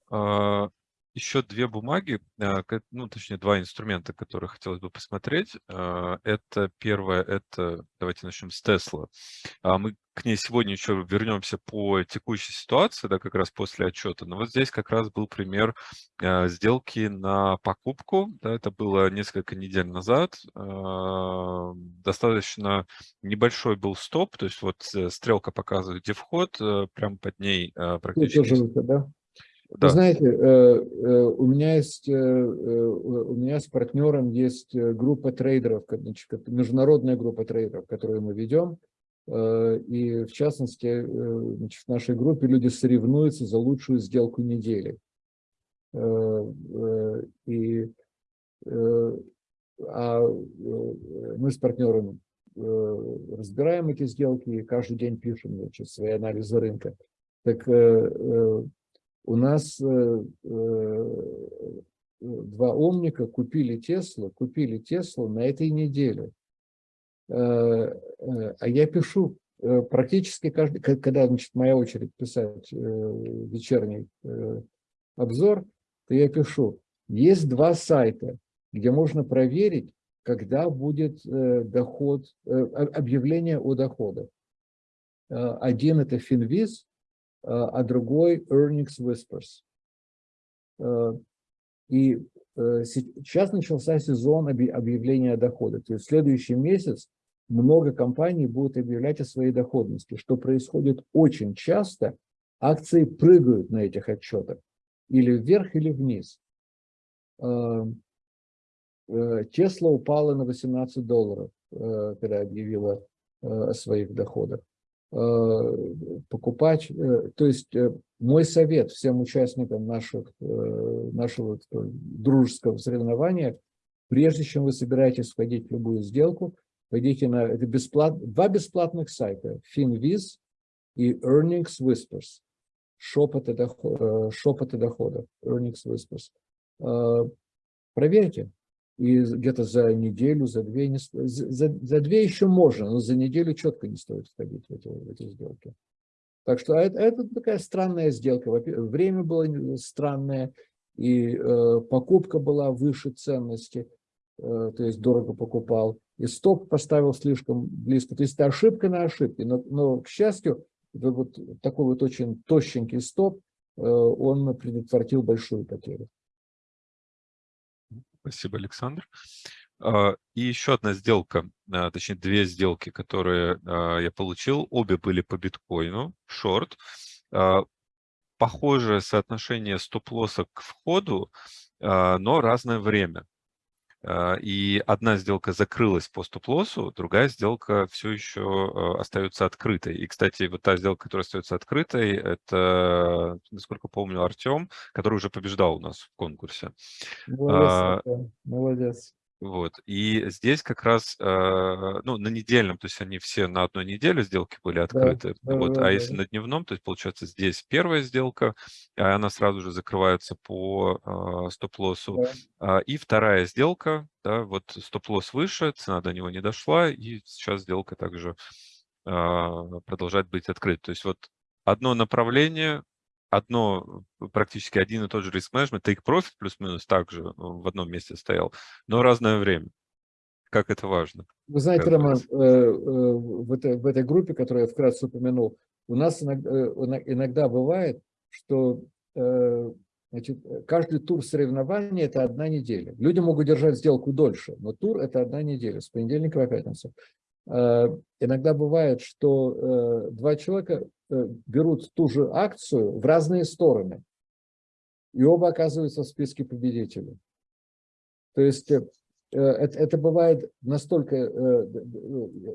А, еще две бумаги, э, ну, точнее, два инструмента, которые хотелось бы посмотреть. Э, это первое, это, давайте начнем с Tesla. А мы к ней сегодня еще вернемся по текущей ситуации, да, как раз после отчета. Но вот здесь как раз был пример э, сделки на покупку. Да, это было несколько недель назад. Достаточно небольшой был стоп, то есть вот стрелка показывает, где вход, прямо под ней практически... да? Да. Вы знаете, э, э, у меня есть, э, у меня с партнером есть группа трейдеров, международная группа трейдеров, которую мы ведем. И в частности, в нашей группе люди соревнуются за лучшую сделку недели. И а мы с партнером разбираем эти сделки и каждый день пишем значит, свои анализы рынка. Так у нас э, э, два умника купили Теслу, купили Теслу на этой неделе. Э, а я пишу практически каждый, когда значит, моя очередь писать вечерний обзор, то я пишу, есть два сайта, где можно проверить, когда будет доход, объявление о доходах. Один это Finviz, а другой Earnings Whispers. Э, и э, сейчас начался сезон объявления дохода. То есть в следующий месяц много компаний будут объявлять о своей доходности, что происходит очень часто. Акции прыгают на этих отчетах или вверх, или вниз. Тесла упала на 18 долларов, когда объявила о своих доходах. Э, покупать. Э, то есть э, мой совет всем участникам наших, нашего дружеского соревнования, прежде чем вы собираетесь входить в любую сделку, пойдите на это бесплат, два бесплатных сайта, FinViz и Earnings Whispers, шепоты, доход, шепоты доходов, Earnings Whispers. Проверьте, и где-то за неделю, за две, не, за, за две еще можно, но за неделю четко не стоит входить в эти, в эти сделки. Так что это, это такая странная сделка. Время было странное, и э, покупка была выше ценности, э, то есть дорого покупал, и стоп поставил слишком близко. То есть это ошибка на ошибке, но, но к счастью, вот такой вот очень тощенький стоп, э, он предотвратил большую потерю. Спасибо, Александр. А, и еще одна сделка, а, точнее две сделки, которые а, я получил, обе были по биткоину, шорт. Похожее соотношение стоп-лосса к входу, но разное время. А, и одна сделка закрылась по стоп-лоссу, другая сделка все еще а, остается открытой. И, кстати, вот та сделка, которая остается открытой, это, насколько помню, Артем, который уже побеждал у нас в конкурсе. Молодец, а, молодец. Вот. И здесь как раз, э, ну, на недельном, то есть они все на одной неделе сделки были открыты. Да, вот. Да, а да, если да. на дневном, то есть получается здесь первая сделка, а она сразу же закрывается по э, стоп-лоссу. Да. И вторая сделка, да, вот стоп-лосс выше, цена до него не дошла, и сейчас сделка также а, продолжает быть открыта. То есть вот одно направление, одно, э, практически один и тот же риск менеджмент, take profit плюс-минус также э, в одном месте стоял, но разное время. Как это важно? Вы знаете, Роман, э, в этой, в этой группе, которую я вкратце упомянул, у нас иногда, иногда бывает, что значит, каждый тур соревнований – это одна неделя. Люди могут держать сделку дольше, но тур – это одна неделя, с понедельника по пятницу. Иногда бывает, что два человека Э, берут ту же акцию в разные стороны. И оба оказываются в списке победителей. То есть э, это, это бывает настолько, э,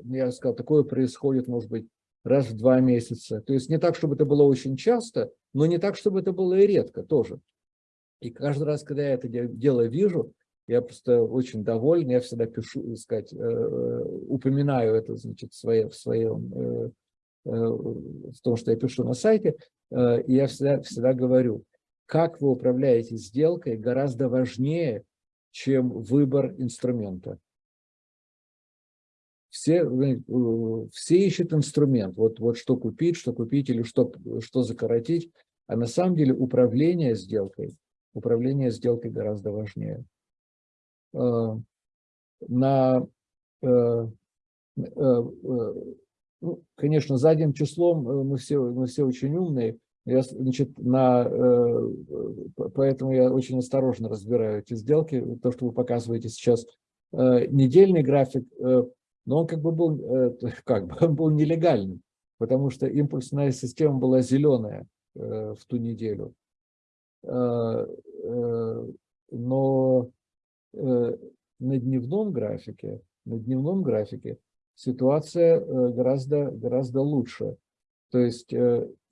я сказал, такое происходит, может быть, раз в два месяца. То есть не так, чтобы это было очень часто, но не так, чтобы это было и редко тоже. И каждый раз, когда я это дело вижу, я просто очень доволен, я всегда пишу, сказать, упоминаю это, значит, в, своем, в своем Э, в том, что я пишу на сайте, э, и я всегда, всегда говорю, как вы управляете сделкой гораздо важнее, чем выбор инструмента. Все, э, все ищут инструмент, вот, вот что купить, что купить или что, что закоротить, а на самом деле управление сделкой управление сделкой гораздо важнее. На, ну, конечно, задним числом мы все, мы все очень умные, я, значит, на, поэтому я очень осторожно разбираю эти сделки. То, что вы показываете сейчас, недельный график, но он как бы был, как бы, он был нелегальным, потому что импульсная система была зеленая в ту неделю. Э, э, но э, на дневном графике, на дневном графике ситуация гораздо, гораздо лучше. То есть,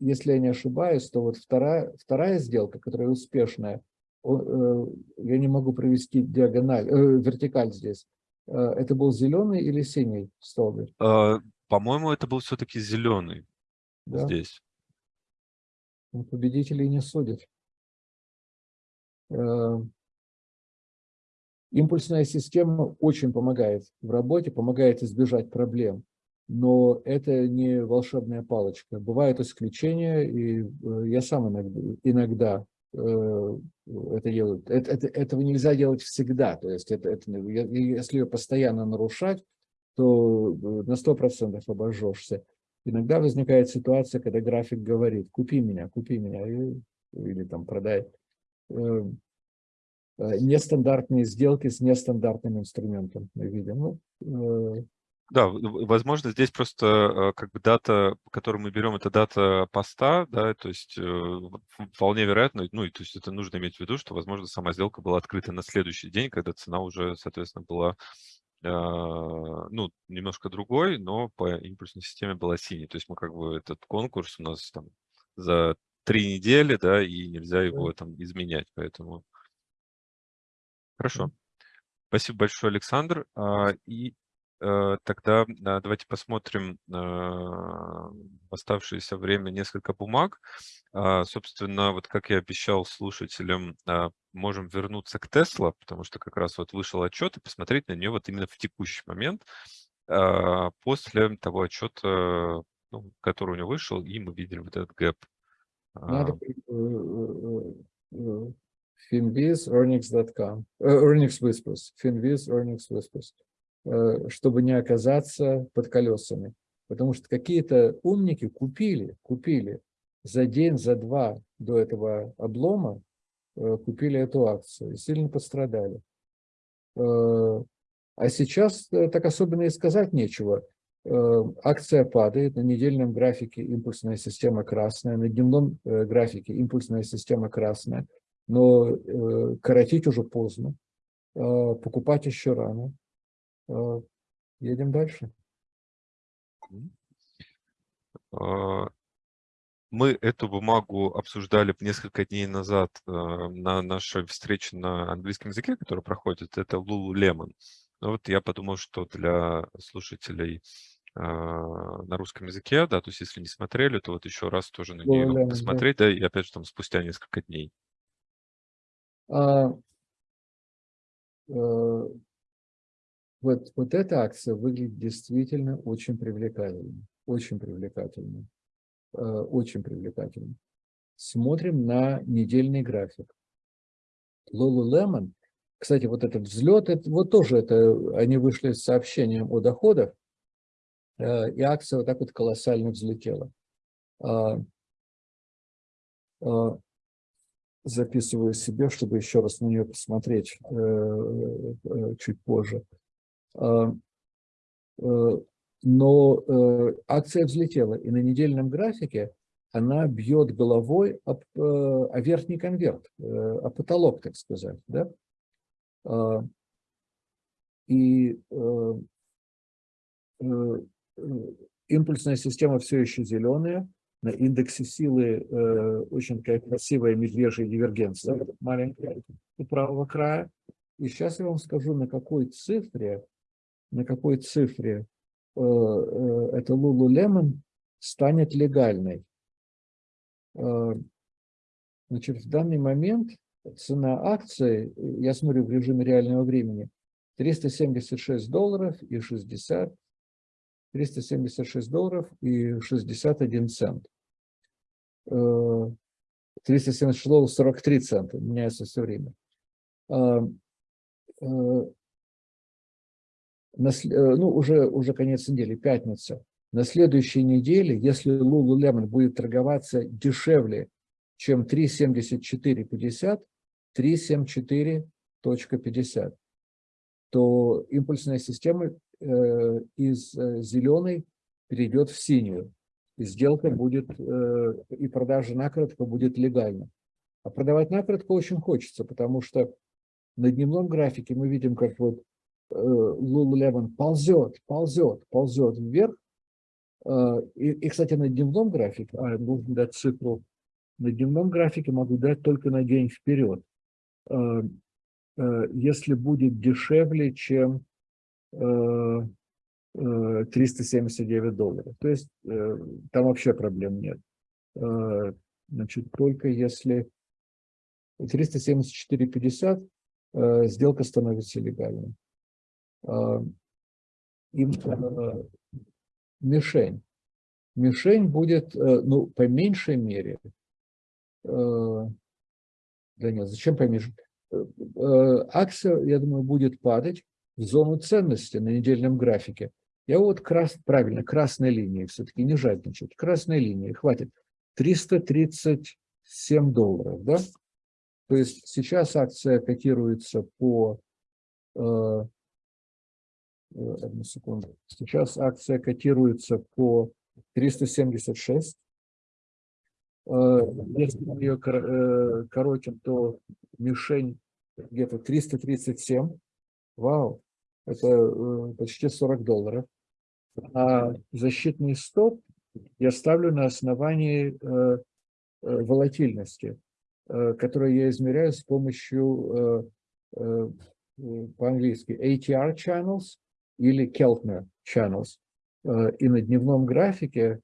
если я не ошибаюсь, то вот вторая, вторая сделка, которая успешная, я не могу провести диагональ, вертикаль здесь. Это был зеленый или синий столбик? По-моему, это был все-таки зеленый да? здесь. Победителей не судят. Э, импульсная система очень помогает в работе, помогает избежать проблем, но это не волшебная палочка. Бывают исключения, и э, я сам иногда, иногда э, это делаю. Это, это, этого нельзя делать всегда. То есть это, это, если ее постоянно нарушать, то на 100% обожжешься. Иногда возникает ситуация, когда график говорит, купи меня, купи меня, или там продай. Э, нестандартные сделки с нестандартным инструментом мы видим. Ну, э, да, возможно, здесь просто э, как бы дата, которую мы берем, это дата поста, да, то есть вполне вероятно, ну, и то есть это нужно иметь в виду, что, возможно, сама сделка была открыта на следующий день, когда цена уже, соответственно, была, ну, немножко другой, но по импульсной системе была синей. То есть мы как бы этот конкурс у нас там за три недели, да, и нельзя его там изменять, поэтому... Хорошо. Спасибо большое, Александр. А, и э, тогда давайте посмотрим в оставшееся время несколько бумаг. А, собственно, вот как я обещал слушателям, а, можем вернуться к Тесла, потому что как раз вот вышел отчет и посмотреть на нее вот именно в текущий момент, после того отчета, ну, который у него вышел, и мы видели вот этот гэп надо finviz earnings.com, earnings whispers, finviz earnings whispers, чтобы не оказаться под колесами. Потому что какие-то умники купили, купили за день, за два до этого облома, купили эту акцию и сильно пострадали. А сейчас так особенно и сказать нечего. Э, акция падает, на недельном графике импульсная система красная, на дневном э, графике импульсная система красная, но э, коротить уже поздно, покупать еще рано. Едем дальше. А, мы эту бумагу обсуждали несколько дней назад на нашей встрече на английском языке, которая проходит. Это Lululemon. Ну вот я подумал, что для слушателей а, на русском языке, да, то есть если не смотрели, то вот еще раз тоже на нее посмотреть, да, и опять же там спустя несколько дней. А, а, вот, вот эта акция выглядит действительно очень привлекательно, очень привлекательно, а, очень привлекательно. Смотрим на недельный график. Lululemon, кстати, вот этот взлет, это, вот тоже это, они вышли с сообщением о доходах, Э, и акция вот так вот колоссально взлетела. А, а, записываю себе, чтобы еще раз на нее посмотреть э, э, чуть позже. А, но акция взлетела, и на недельном графике она бьет головой об, о верхний конверт, о потолок, так сказать. Да? И импульсная система все еще зеленая, на индексе силы э, очень такая красивая медвежья дивергенция, маленькая, у правого края. И сейчас я вам скажу, на какой цифре, на какой цифре э, э, это Lululemon станет легальной. Э, значит, в данный момент цена акции, я смотрю в режиме реального времени, 376 долларов и 60 376 долларов и 61 цент. Э, 376 долларов 43 цента, меняется все время. А, ну, уже, уже конец недели, пятница. На следующей неделе, если Lululemon будет торговаться дешевле, чем 3.7450, 3.74.50, то импульсная система э, из э, зеленой перейдет в синюю. Сделка будет, э, и продажа накоротко будет легальна. А продавать накоротко очень хочется, потому что на дневном графике мы видим, как вот Lululemon ползет, ползет, ползет вверх. И, и, кстати, на дневном графике, а, нужно дать цифру, на дневном графике могу дать только на день вперед. Если будет дешевле, чем 379 долларов. То есть э, там вообще проблем нет. Э, значит, только если 374,50 э, сделка становится легальной. Им мишень. Мишень будет, ну, по меньшей мере, да нет, зачем по меньшей? Акция, я думаю, будет падать в зону ценности на недельном графике. Я вот крас, правильно, красной линии все-таки не жадничать. Красной линии хватит. 337 долларов, да? То есть сейчас акция котируется по... Э, э одну секунду. Сейчас акция котируется по 376. Э, если ее э, коротим, то мишень где-то 337. Вау, это почти 40 долларов а защитный стоп я ставлю на основании э, э, волатильности, э, которую я измеряю с помощью по-английски ATR channels или Keltner channels. И на дневном графике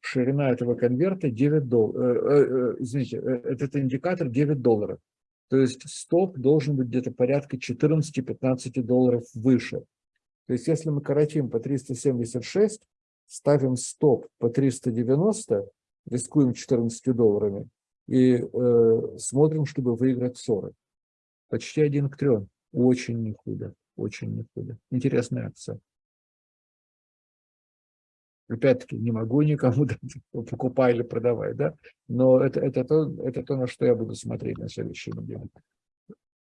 ширина этого конверта 9 долларов, извините, этот индикатор 9 долларов. То есть стоп должен быть где-то порядка 14-15 долларов выше. То есть если мы коротим по 376, ставим стоп по 390, рискуем 14 долларами и э, смотрим, чтобы выиграть 40. Почти один к трем. Очень не худо. Очень не худо. Интересная акция. Опять-таки, не могу никому покупай или продавай, да? Но это, это, то, это то, на что я буду смотреть на следующей неделе.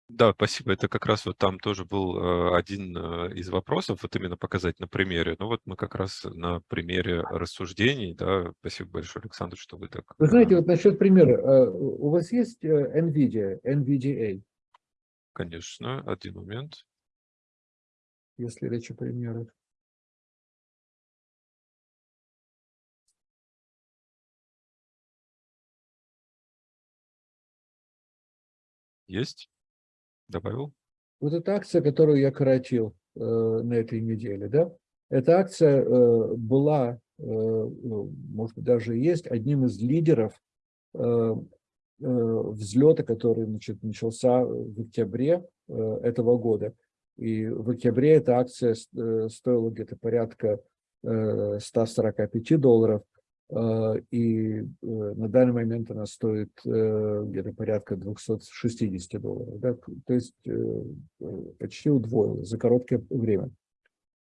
Да, спасибо. Это как раз вот там тоже был э, один э, из вопросов, вот именно показать на примере. Ну вот мы как раз на примере рассуждений, да, спасибо большое, Александр, что вы так... Вы знаете, вот насчет примера, у вас есть NVIDIA, NVDA? Конечно, один момент. Если речь о примерах. Есть? Добавил? Вот эта акция, которую я коротил э, на этой неделе, да, эта акция э, была, э, ну, может быть, даже есть одним из лидеров э, э, взлета, который значит, начался в октябре э, этого года. И в октябре эта акция э, стоила где-то порядка 145 э, долларов, и э, на данный момент она стоит э, где-то порядка 260 долларов. Да? То есть э, почти удвоилась за короткое время.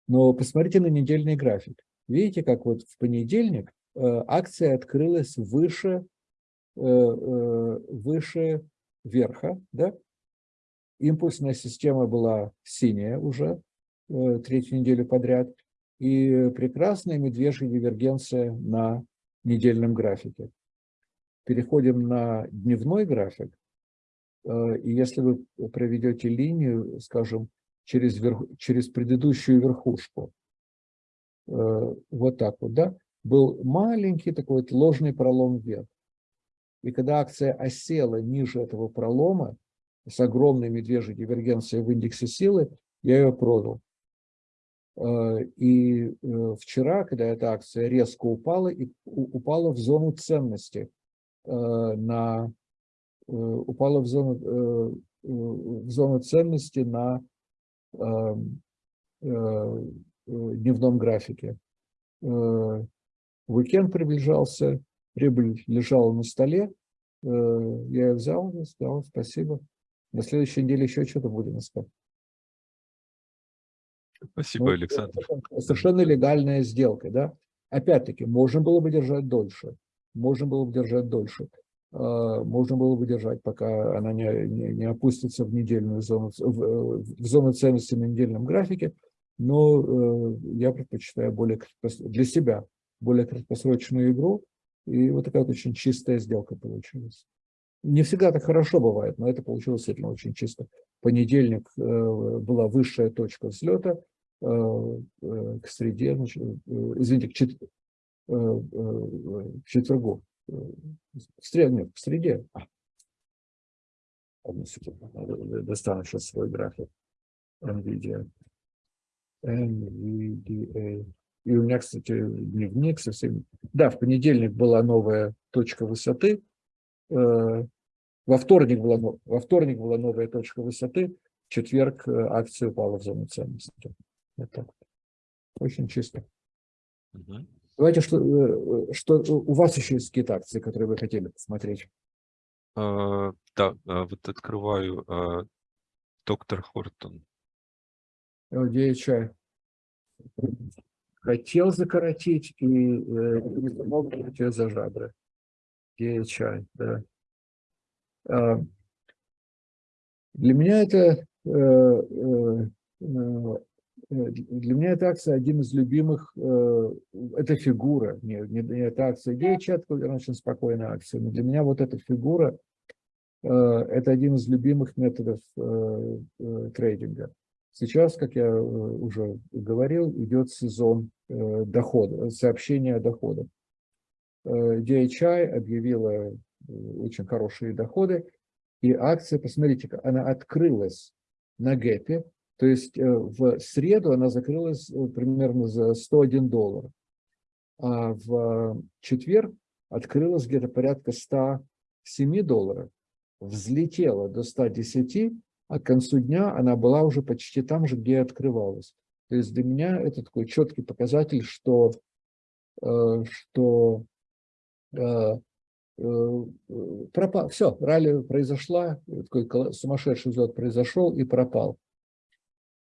Но посмотрите на недельный график. Видите, как вот в понедельник акция открылась выше, выше верха, да? Импульсная система была синяя уже третью неделю подряд и прекрасная медвежья дивергенция на недельном графике. Переходим на дневной график. Э, и если вы проведете линию, скажем, через, верх, через предыдущую верхушку, э, вот так вот, да, был маленький такой вот ложный пролом вверх. И когда акция осела ниже этого пролома, с огромной медвежьей дивергенцией в индексе силы, я ее продал. Э, и э, вчера, когда эта акция резко упала, и упала в зону ценности, э, на, упала в зону, в зону ценности на дневном графике. Уикенд приближался, прибыль лежала на столе, я ее взял сказал спасибо. На следующей неделе еще что-то будем искать. Спасибо, ну, Александр. Совершенно легальная сделка, да. Опять-таки, можно было бы держать дольше, можно было бы держать дольше. А, можно было бы держать, пока она не, не, не опустится в недельную зону, в, в зону ценности на недельном графике, но э, я предпочитаю более для себя более краткосрочную игру, и вот такая вот очень чистая сделка получилась. Не всегда так хорошо бывает, но это получилось действительно очень чисто. Понедельник э, была высшая точка взлета, к среде, э, извините, к, чет, э, э, к четвергу в среде, нет, в среде. А. Одну секунду, достану сейчас свой график. NVIDIA. NVDA. И у меня, кстати, дневник совсем... Да, в понедельник была новая точка высоты. Э, во вторник была, во вторник была новая точка высоты. В четверг э, акция упала в зону ценности. Это очень чисто. Угу. Давайте, что, э, что у вас еще есть какие-то акции, которые вы хотели посмотреть? А, да, а, вот открываю а, доктор Хортон. DHI. Хотел закоротить и э, не смог за жабры. DHI, да. А, для меня это э, Э, для меня эта акция один из любимых, э, это фигура, не, не, не эта акция, идея чатка, очень спокойная акция, но для меня вот эта фигура, э, это один из любимых методов трейдинга. Сейчас, как я уже говорил, идет сезон дохода, сообщения о доходах. DHI объявила очень хорошие доходы, и акция, посмотрите, она открылась на гэпе, то есть э, в среду она закрылась э, примерно за 101 доллар, а в четверг открылась где-то порядка 107 долларов, взлетела до 110, а к концу дня она была уже почти там же, где открывалась. То есть для меня это такой четкий показатель, что, э, что пропал. Все, ралли произошла, такой сумасшедший взлет произошел и пропал.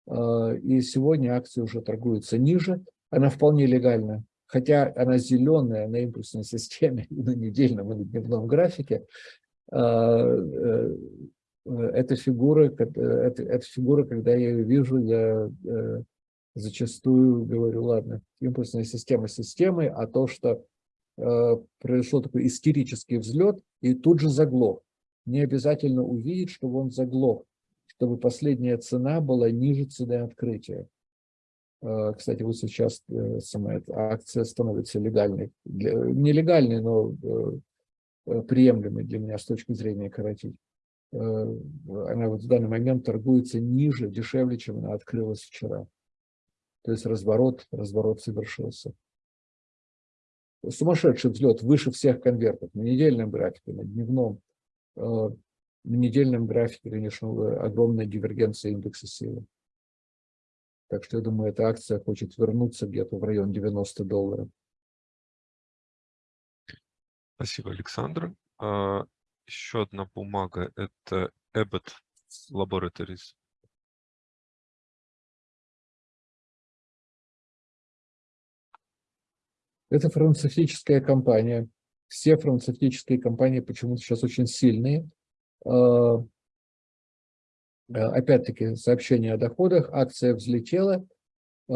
А, и сегодня акция уже торгуется ниже. Она вполне легальна, хотя она зеленая на импульсной системе на недельном и на дневном графике. А, э, эта фигура, это, эта фигура, когда я ее вижу, я э, зачастую говорю, ладно, импульсная система системой, а то, что э, произошел такой истерический взлет и тут же заглох. Не обязательно увидеть, что он заглох чтобы последняя цена была ниже цены открытия. А, кстати, вот сейчас э, сама акция становится легальной. Нелегальной, но э, э, приемлемой для меня с точки зрения коротить. Она вот в данный момент торгуется ниже, дешевле, чем она открылась вчера. То есть разворот, разворот совершился. Сумасшедший взлет выше всех конвертов на недельном графике, на дневном. На недельном графике, конечно, огромная дивергенция индекса силы. Так что я думаю, эта акция хочет вернуться где-то в район 90 долларов. Спасибо, Александр. А, еще одна бумага – это Abbott Laboratories. Это фармацевтическая компания. Все фармацевтические компании почему-то сейчас очень сильные. Э, э, опять-таки сообщение о доходах, акция взлетела, э,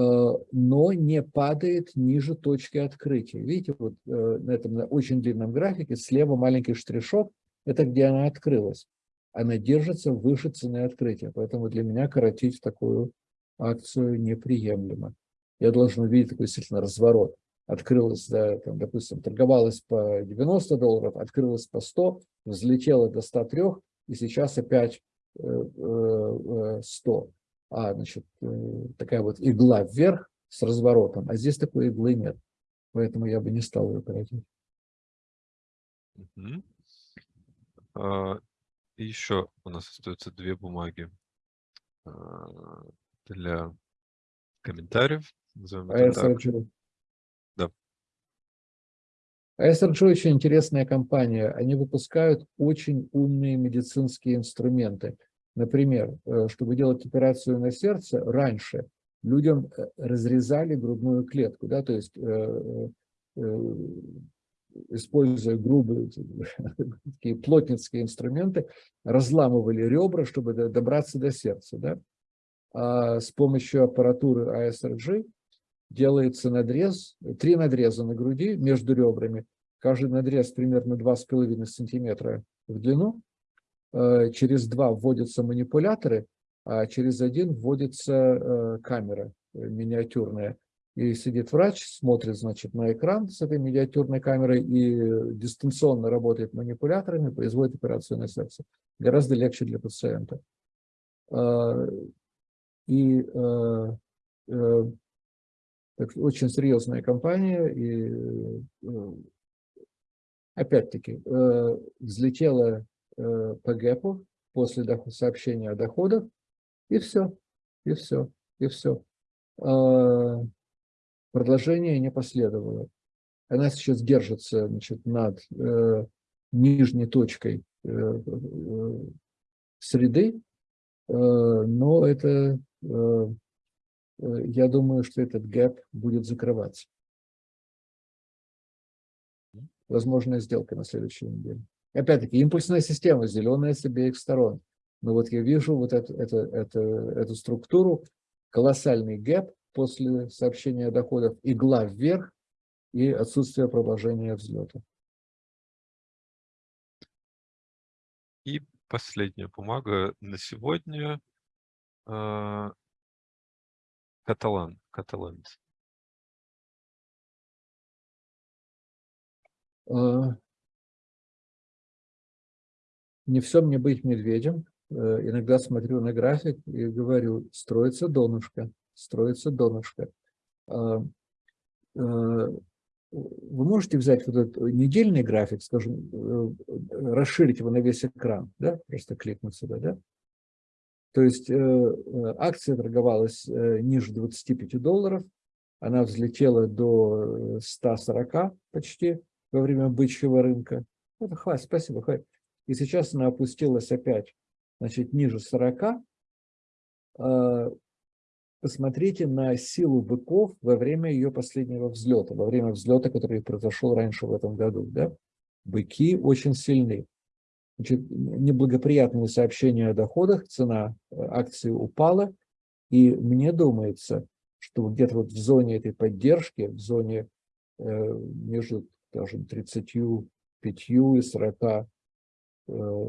но не падает ниже точки открытия. Видите, вот на этом очень длинном графике слева маленький штришок, это где она открылась. Она держится выше цены открытия, поэтому для меня коротить такую акцию неприемлемо. Я должен увидеть такой действительно разворот. Открылась, да, там, допустим, торговалась по 90 долларов, открылась по 100, взлетела до 103, и сейчас опять 100. Э, э, а, значит, э, такая вот игла вверх с разворотом, а здесь такой иглы нет. Поэтому я бы не стал ее. Угу. А, еще у нас остаются две бумаги а, для комментариев. а так. ASRG очень интересная компания. Они выпускают очень умные медицинские инструменты. Например, э, чтобы делать операцию на сердце, раньше людям э, разрезали грудную клетку, да, то есть э, используя грубые такие плотницкие инструменты, разламывали ребра, чтобы добраться до сердца. Да? А с помощью аппаратуры ASRG делается надрез, три надреза на груди между ребрами, каждый надрез примерно 2,5 сантиметра в длину, э, через два вводятся манипуляторы, а через один вводится э, камера э, миниатюрная. И сидит врач, смотрит, значит, на экран с этой миниатюрной камерой и дистанционно работает манипуляторами, производит операцию на сердце. Гораздо легче для пациента. И так, очень серьезная компания, и э, опять-таки э, взлетела э, по ГЭПу после сообщения о доходах, и все, и все, и все. А, продолжение не последовало. Она сейчас держится значит, над нижней точкой среды, но это я думаю, что этот гэп будет закрываться. Возможная сделка на следующей неделе. Опять-таки, импульсная система, зеленая с обеих сторон. Но вот я вижу вот эту, эту, эту, эту структуру, колоссальный гэп после сообщения о доходах, игла вверх и отсутствие продолжения взлета. И последняя бумага на сегодня. Каталан, каталанец. А, не все мне быть медведем. Э, иногда смотрю на график и говорю, строится донышко, строится донышко. А, э, вы можете взять вот этот недельный график, скажем, э, расширить его на весь экран, да, просто кликнуть сюда, да, то есть э, э, акция торговалась э, ниже 25 долларов, она взлетела до 140 почти во время бычьего рынка. Это хватит, спасибо, хватит. И сейчас она опустилась опять, значит, ниже 40. Посмотрите на силу быков во время ее последнего взлета, во время взлета, который произошел раньше в этом году. Да? Быки очень сильны. Неблагоприятные сообщения о доходах, цена э, акции упала, и мне думается, что где-то вот в зоне этой поддержки, в зоне э, между, скажем, 35 и 40, э,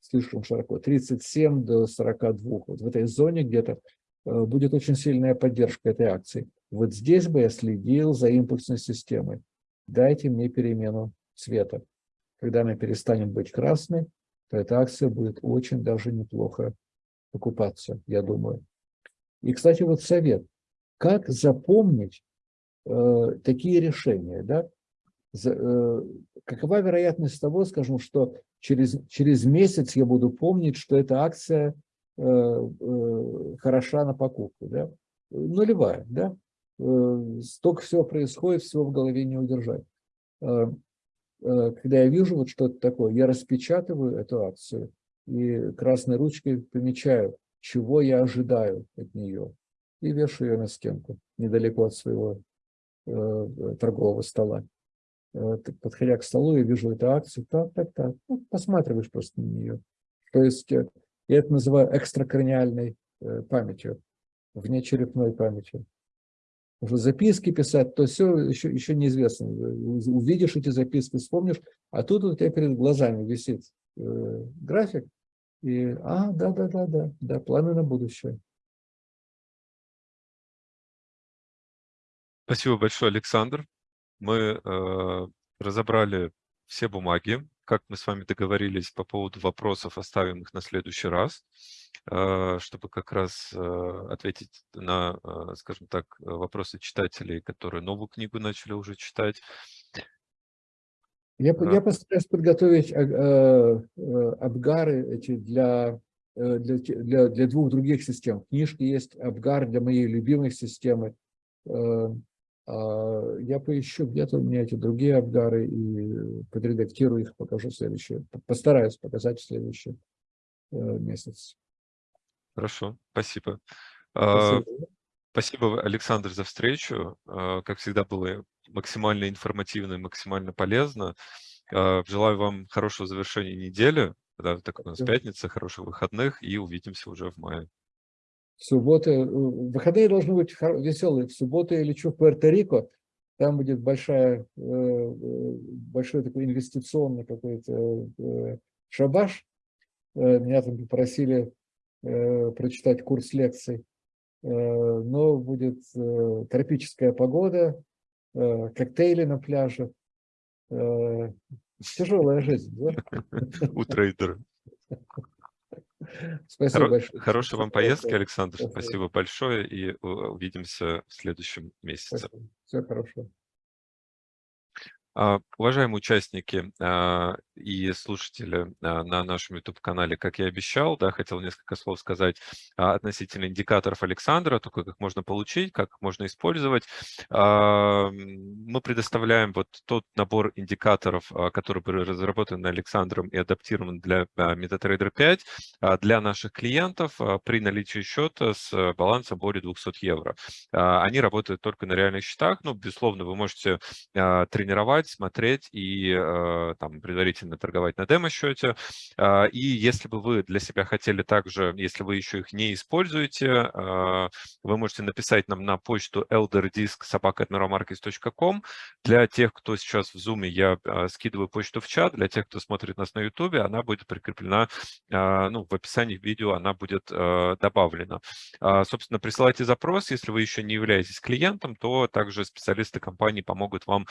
слишком широко, 37 до 42, вот в этой зоне где-то будет очень сильная поддержка этой акции. Вот здесь бы я следил за импульсной системой. Дайте мне перемену цвета когда она перестанет быть красной, то эта акция будет очень даже неплохо покупаться, я думаю. И, кстати, вот совет. Как запомнить э, такие решения? Да? За, э, какова вероятность того, скажем, что через, через месяц я буду помнить, что эта акция э, э, хороша на покупку? Да? Нулевая. Да? Э, столько всего происходит, всего в голове не удержать. Э, когда я вижу вот что-то такое, я распечатываю эту акцию и красной ручкой помечаю, чего я ожидаю от нее, и вешаю ее на стенку, недалеко от своего э, торгового стола. Э, подходя к столу, я вижу эту акцию, так, так, так, ну, посматриваешь просто на нее. То есть э, я это называю экстракраниальной э, памятью, внечерепной памятью уже записки писать, то все еще, еще неизвестно. Увидишь эти записки, вспомнишь, а тут у тебя перед глазами висит э, график, и, а, да, да, да, да, да, планы на будущее. Спасибо большое, Александр. Мы э, разобрали все бумаги, как мы с вами договорились по поводу вопросов, оставим их на следующий раз. А, чтобы как раз а, ответить на, а, скажем так, вопросы читателей, которые новую книгу начали уже читать. Я, я постараюсь подготовить абгары эти для, э, для, для, для двух других систем. В книжке есть абгар для моей любимой системы. А я поищу где-то у меня эти другие абгары и подредактирую их, покажу следующее. Постараюсь показать в следующий э, месяц. Хорошо, спасибо. А, спасибо. Спасибо, Александр, за встречу. А, как всегда, было максимально информативно и максимально полезно. Желаю вам хорошего завершения недели. Да, так у нас пятница, хороших выходных и увидимся уже в мае. В субботу, э, выходные должны быть веселые. В субботу я лечу в Пуэрто-Рико, там будет большая, э, э, большой такой инвестиционный какой-то шабаш. Меня там попросили прочитать курс лекций. Но будет тропическая погода, коктейли на пляже. Тяжелая жизнь, да? У трейдера. Спасибо Хоро большое. Хорошей вам поездки, Александр. Спасибо. Спасибо большое и увидимся в следующем месяце. Спасибо. Всего хорошего. А, уважаемые участники а, и слушатели а, на нашем YouTube-канале, как я обещал, да, хотел несколько слов сказать относительно индикаторов Александра, только как можно получить, как можно использовать. Мы предоставляем вот тот набор индикаторов, который был разработан Александром и адаптирован для MetaTrader 5 для наших клиентов при наличии счета с балансом более 200 евро. Они работают только на реальных счетах, но, безусловно, вы можете тренировать покупать, смотреть и э, там предварительно торговать на демо-счете. Э, и если бы вы для себя хотели также, если вы еще их не используете, э, вы можете написать нам на почту elderdisk.sobaka.admiralmarkets.com. Для тех, кто сейчас в Zoom, я э, скидываю почту в чат. Для тех, кто смотрит нас на YouTube, она будет прикреплена, ну, в описании видео она будет добавлена. Э, собственно, присылайте запрос. Если вы еще не являетесь клиентом, то также специалисты компании помогут вам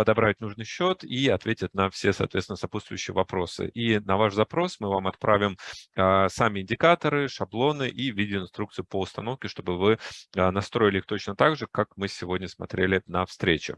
подобрать нужный счет и ответят на все, соответственно, сопутствующие вопросы. И на ваш запрос мы вам отправим а, сами индикаторы, шаблоны и видеоинструкцию по установке, чтобы вы а, настроили их точно так же, как мы сегодня смотрели на встрече.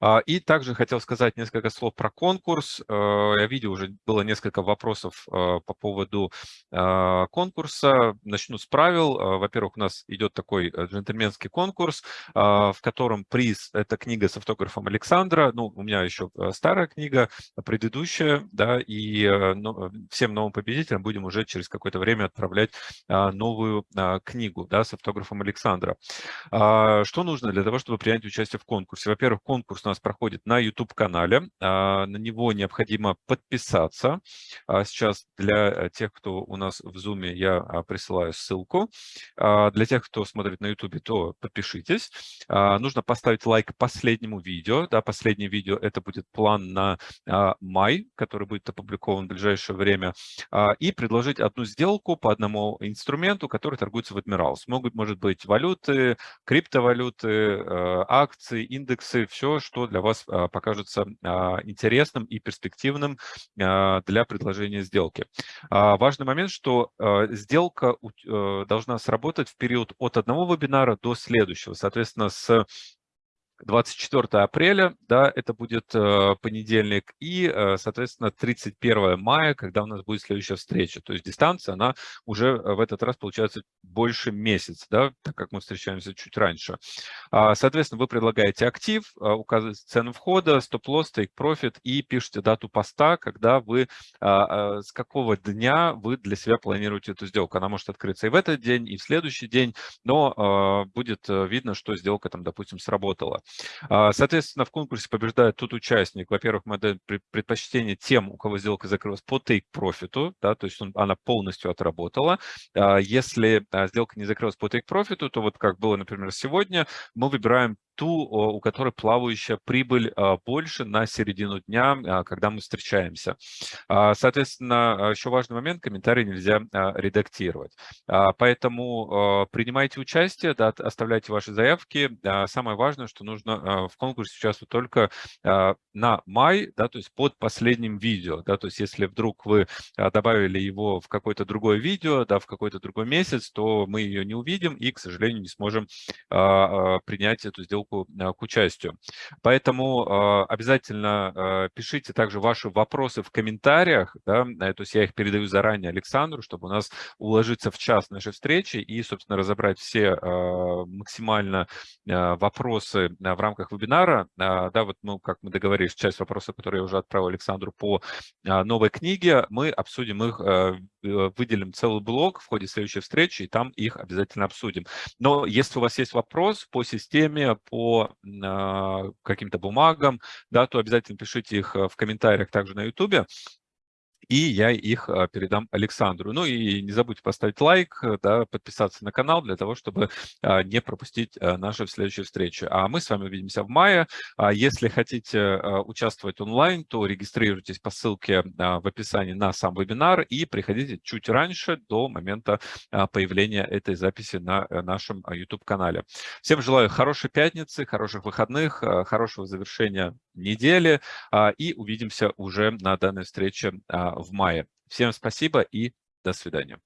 А, и также хотел сказать несколько слов про конкурс. Э, я видел, уже было несколько вопросов э, по поводу а, конкурса. Начну с правил. Э, во-первых, у нас идет такой джентльменский конкурс, а, в котором приз – это книга с автографом Александра. Ну, у меня еще старая книга, предыдущая, да, и всем новым победителям будем уже через какое-то время отправлять новую книгу, да, с автографом Александра. Что нужно для того, чтобы принять участие в конкурсе? Во-первых, конкурс конкурс у нас проходит на YouTube-канале. А, на него необходимо подписаться. А, сейчас для э, тех, кто у нас в Zoom, я а, присылаю ссылку. Для тех, кто смотрит на YouTube, то подпишитесь. Нужно поставить лайк последнему видео. Да, последнее видео – это будет план на май, который будет опубликован в ближайшее время. И предложить одну сделку по одному инструменту, который торгуется в Admirals. Могут, может быть, валюты, криптовалюты, э, акции, индексы, все все, что для вас а, покажется а, интересным и перспективным а, для предложения сделки. Важный момент, что сделка э, должна сработать в период от одного вебинара до следующего. Соответственно, с 24 апреля, да, это будет э, понедельник, и, э, соответственно, 31 мая, когда у нас будет следующая встреча. То есть дистанция, она уже э, в этот раз получается больше месяца, да, так как мы встречаемся чуть раньше. А, соответственно, вы предлагаете актив, э, указываете цену входа, стоп-лосс, тейк-профит и пишете дату поста, когда вы, а, а, с какого дня вы для себя планируете эту сделку. Она может открыться и в этот день, и в следующий день, но а, будет видно, что сделка там, допустим, сработала. А, соответственно, в конкурсе побеждает тот участник. Во-первых, мы даем предпочтение тем, у кого сделка закрылась по take-профиту, да, то есть он, она полностью отработала. А, если а, сделка не закрылась по take-профиту, то вот как было, например, сегодня, мы выбираем ту, у которой плавающая прибыль больше на середину дня, когда мы встречаемся. Соответственно, еще важный момент, комментарии нельзя редактировать. Поэтому принимайте участие, да, оставляйте ваши заявки. Самое важное, что нужно в конкурсе участвовать только на май, да, то есть под последним видео. Да, то есть если вдруг вы добавили его в какое-то другое видео, да, в какой-то другой месяц, то мы ее не увидим и, к сожалению, не сможем принять эту сделку ссылку к участию. Поэтому обязательно пишите также ваши вопросы в комментариях, да, то есть я их передаю заранее Александру, чтобы у нас уложиться в час нашей встречи и, собственно, разобрать все максимально вопросы в рамках вебинара. Да, вот, ну, как мы договорились, часть вопросов, которые я уже отправил Александру по новой книге, мы обсудим их, выделим целый блок в ходе следующей встречи, и там их обязательно обсудим. Но если у вас есть вопрос по системе, по каким-то бумагам, да, то обязательно пишите их в комментариях также на YouTube и я их а, передам Александру. Ну и не забудьте поставить лайк, э, да, подписаться на канал для того, чтобы а, не пропустить а, наши следующие встречи. А мы с вами увидимся в мае. Если хотите участвовать онлайн, то регистрируйтесь по ссылке в описании на сам вебинар и приходите чуть раньше, до момента появления этой записи на э, нашем YouTube-канале. Всем желаю хорошей пятницы, хороших выходных, хорошего завершения недели и увидимся уже на данной встрече в мае. Всем спасибо и до свидания.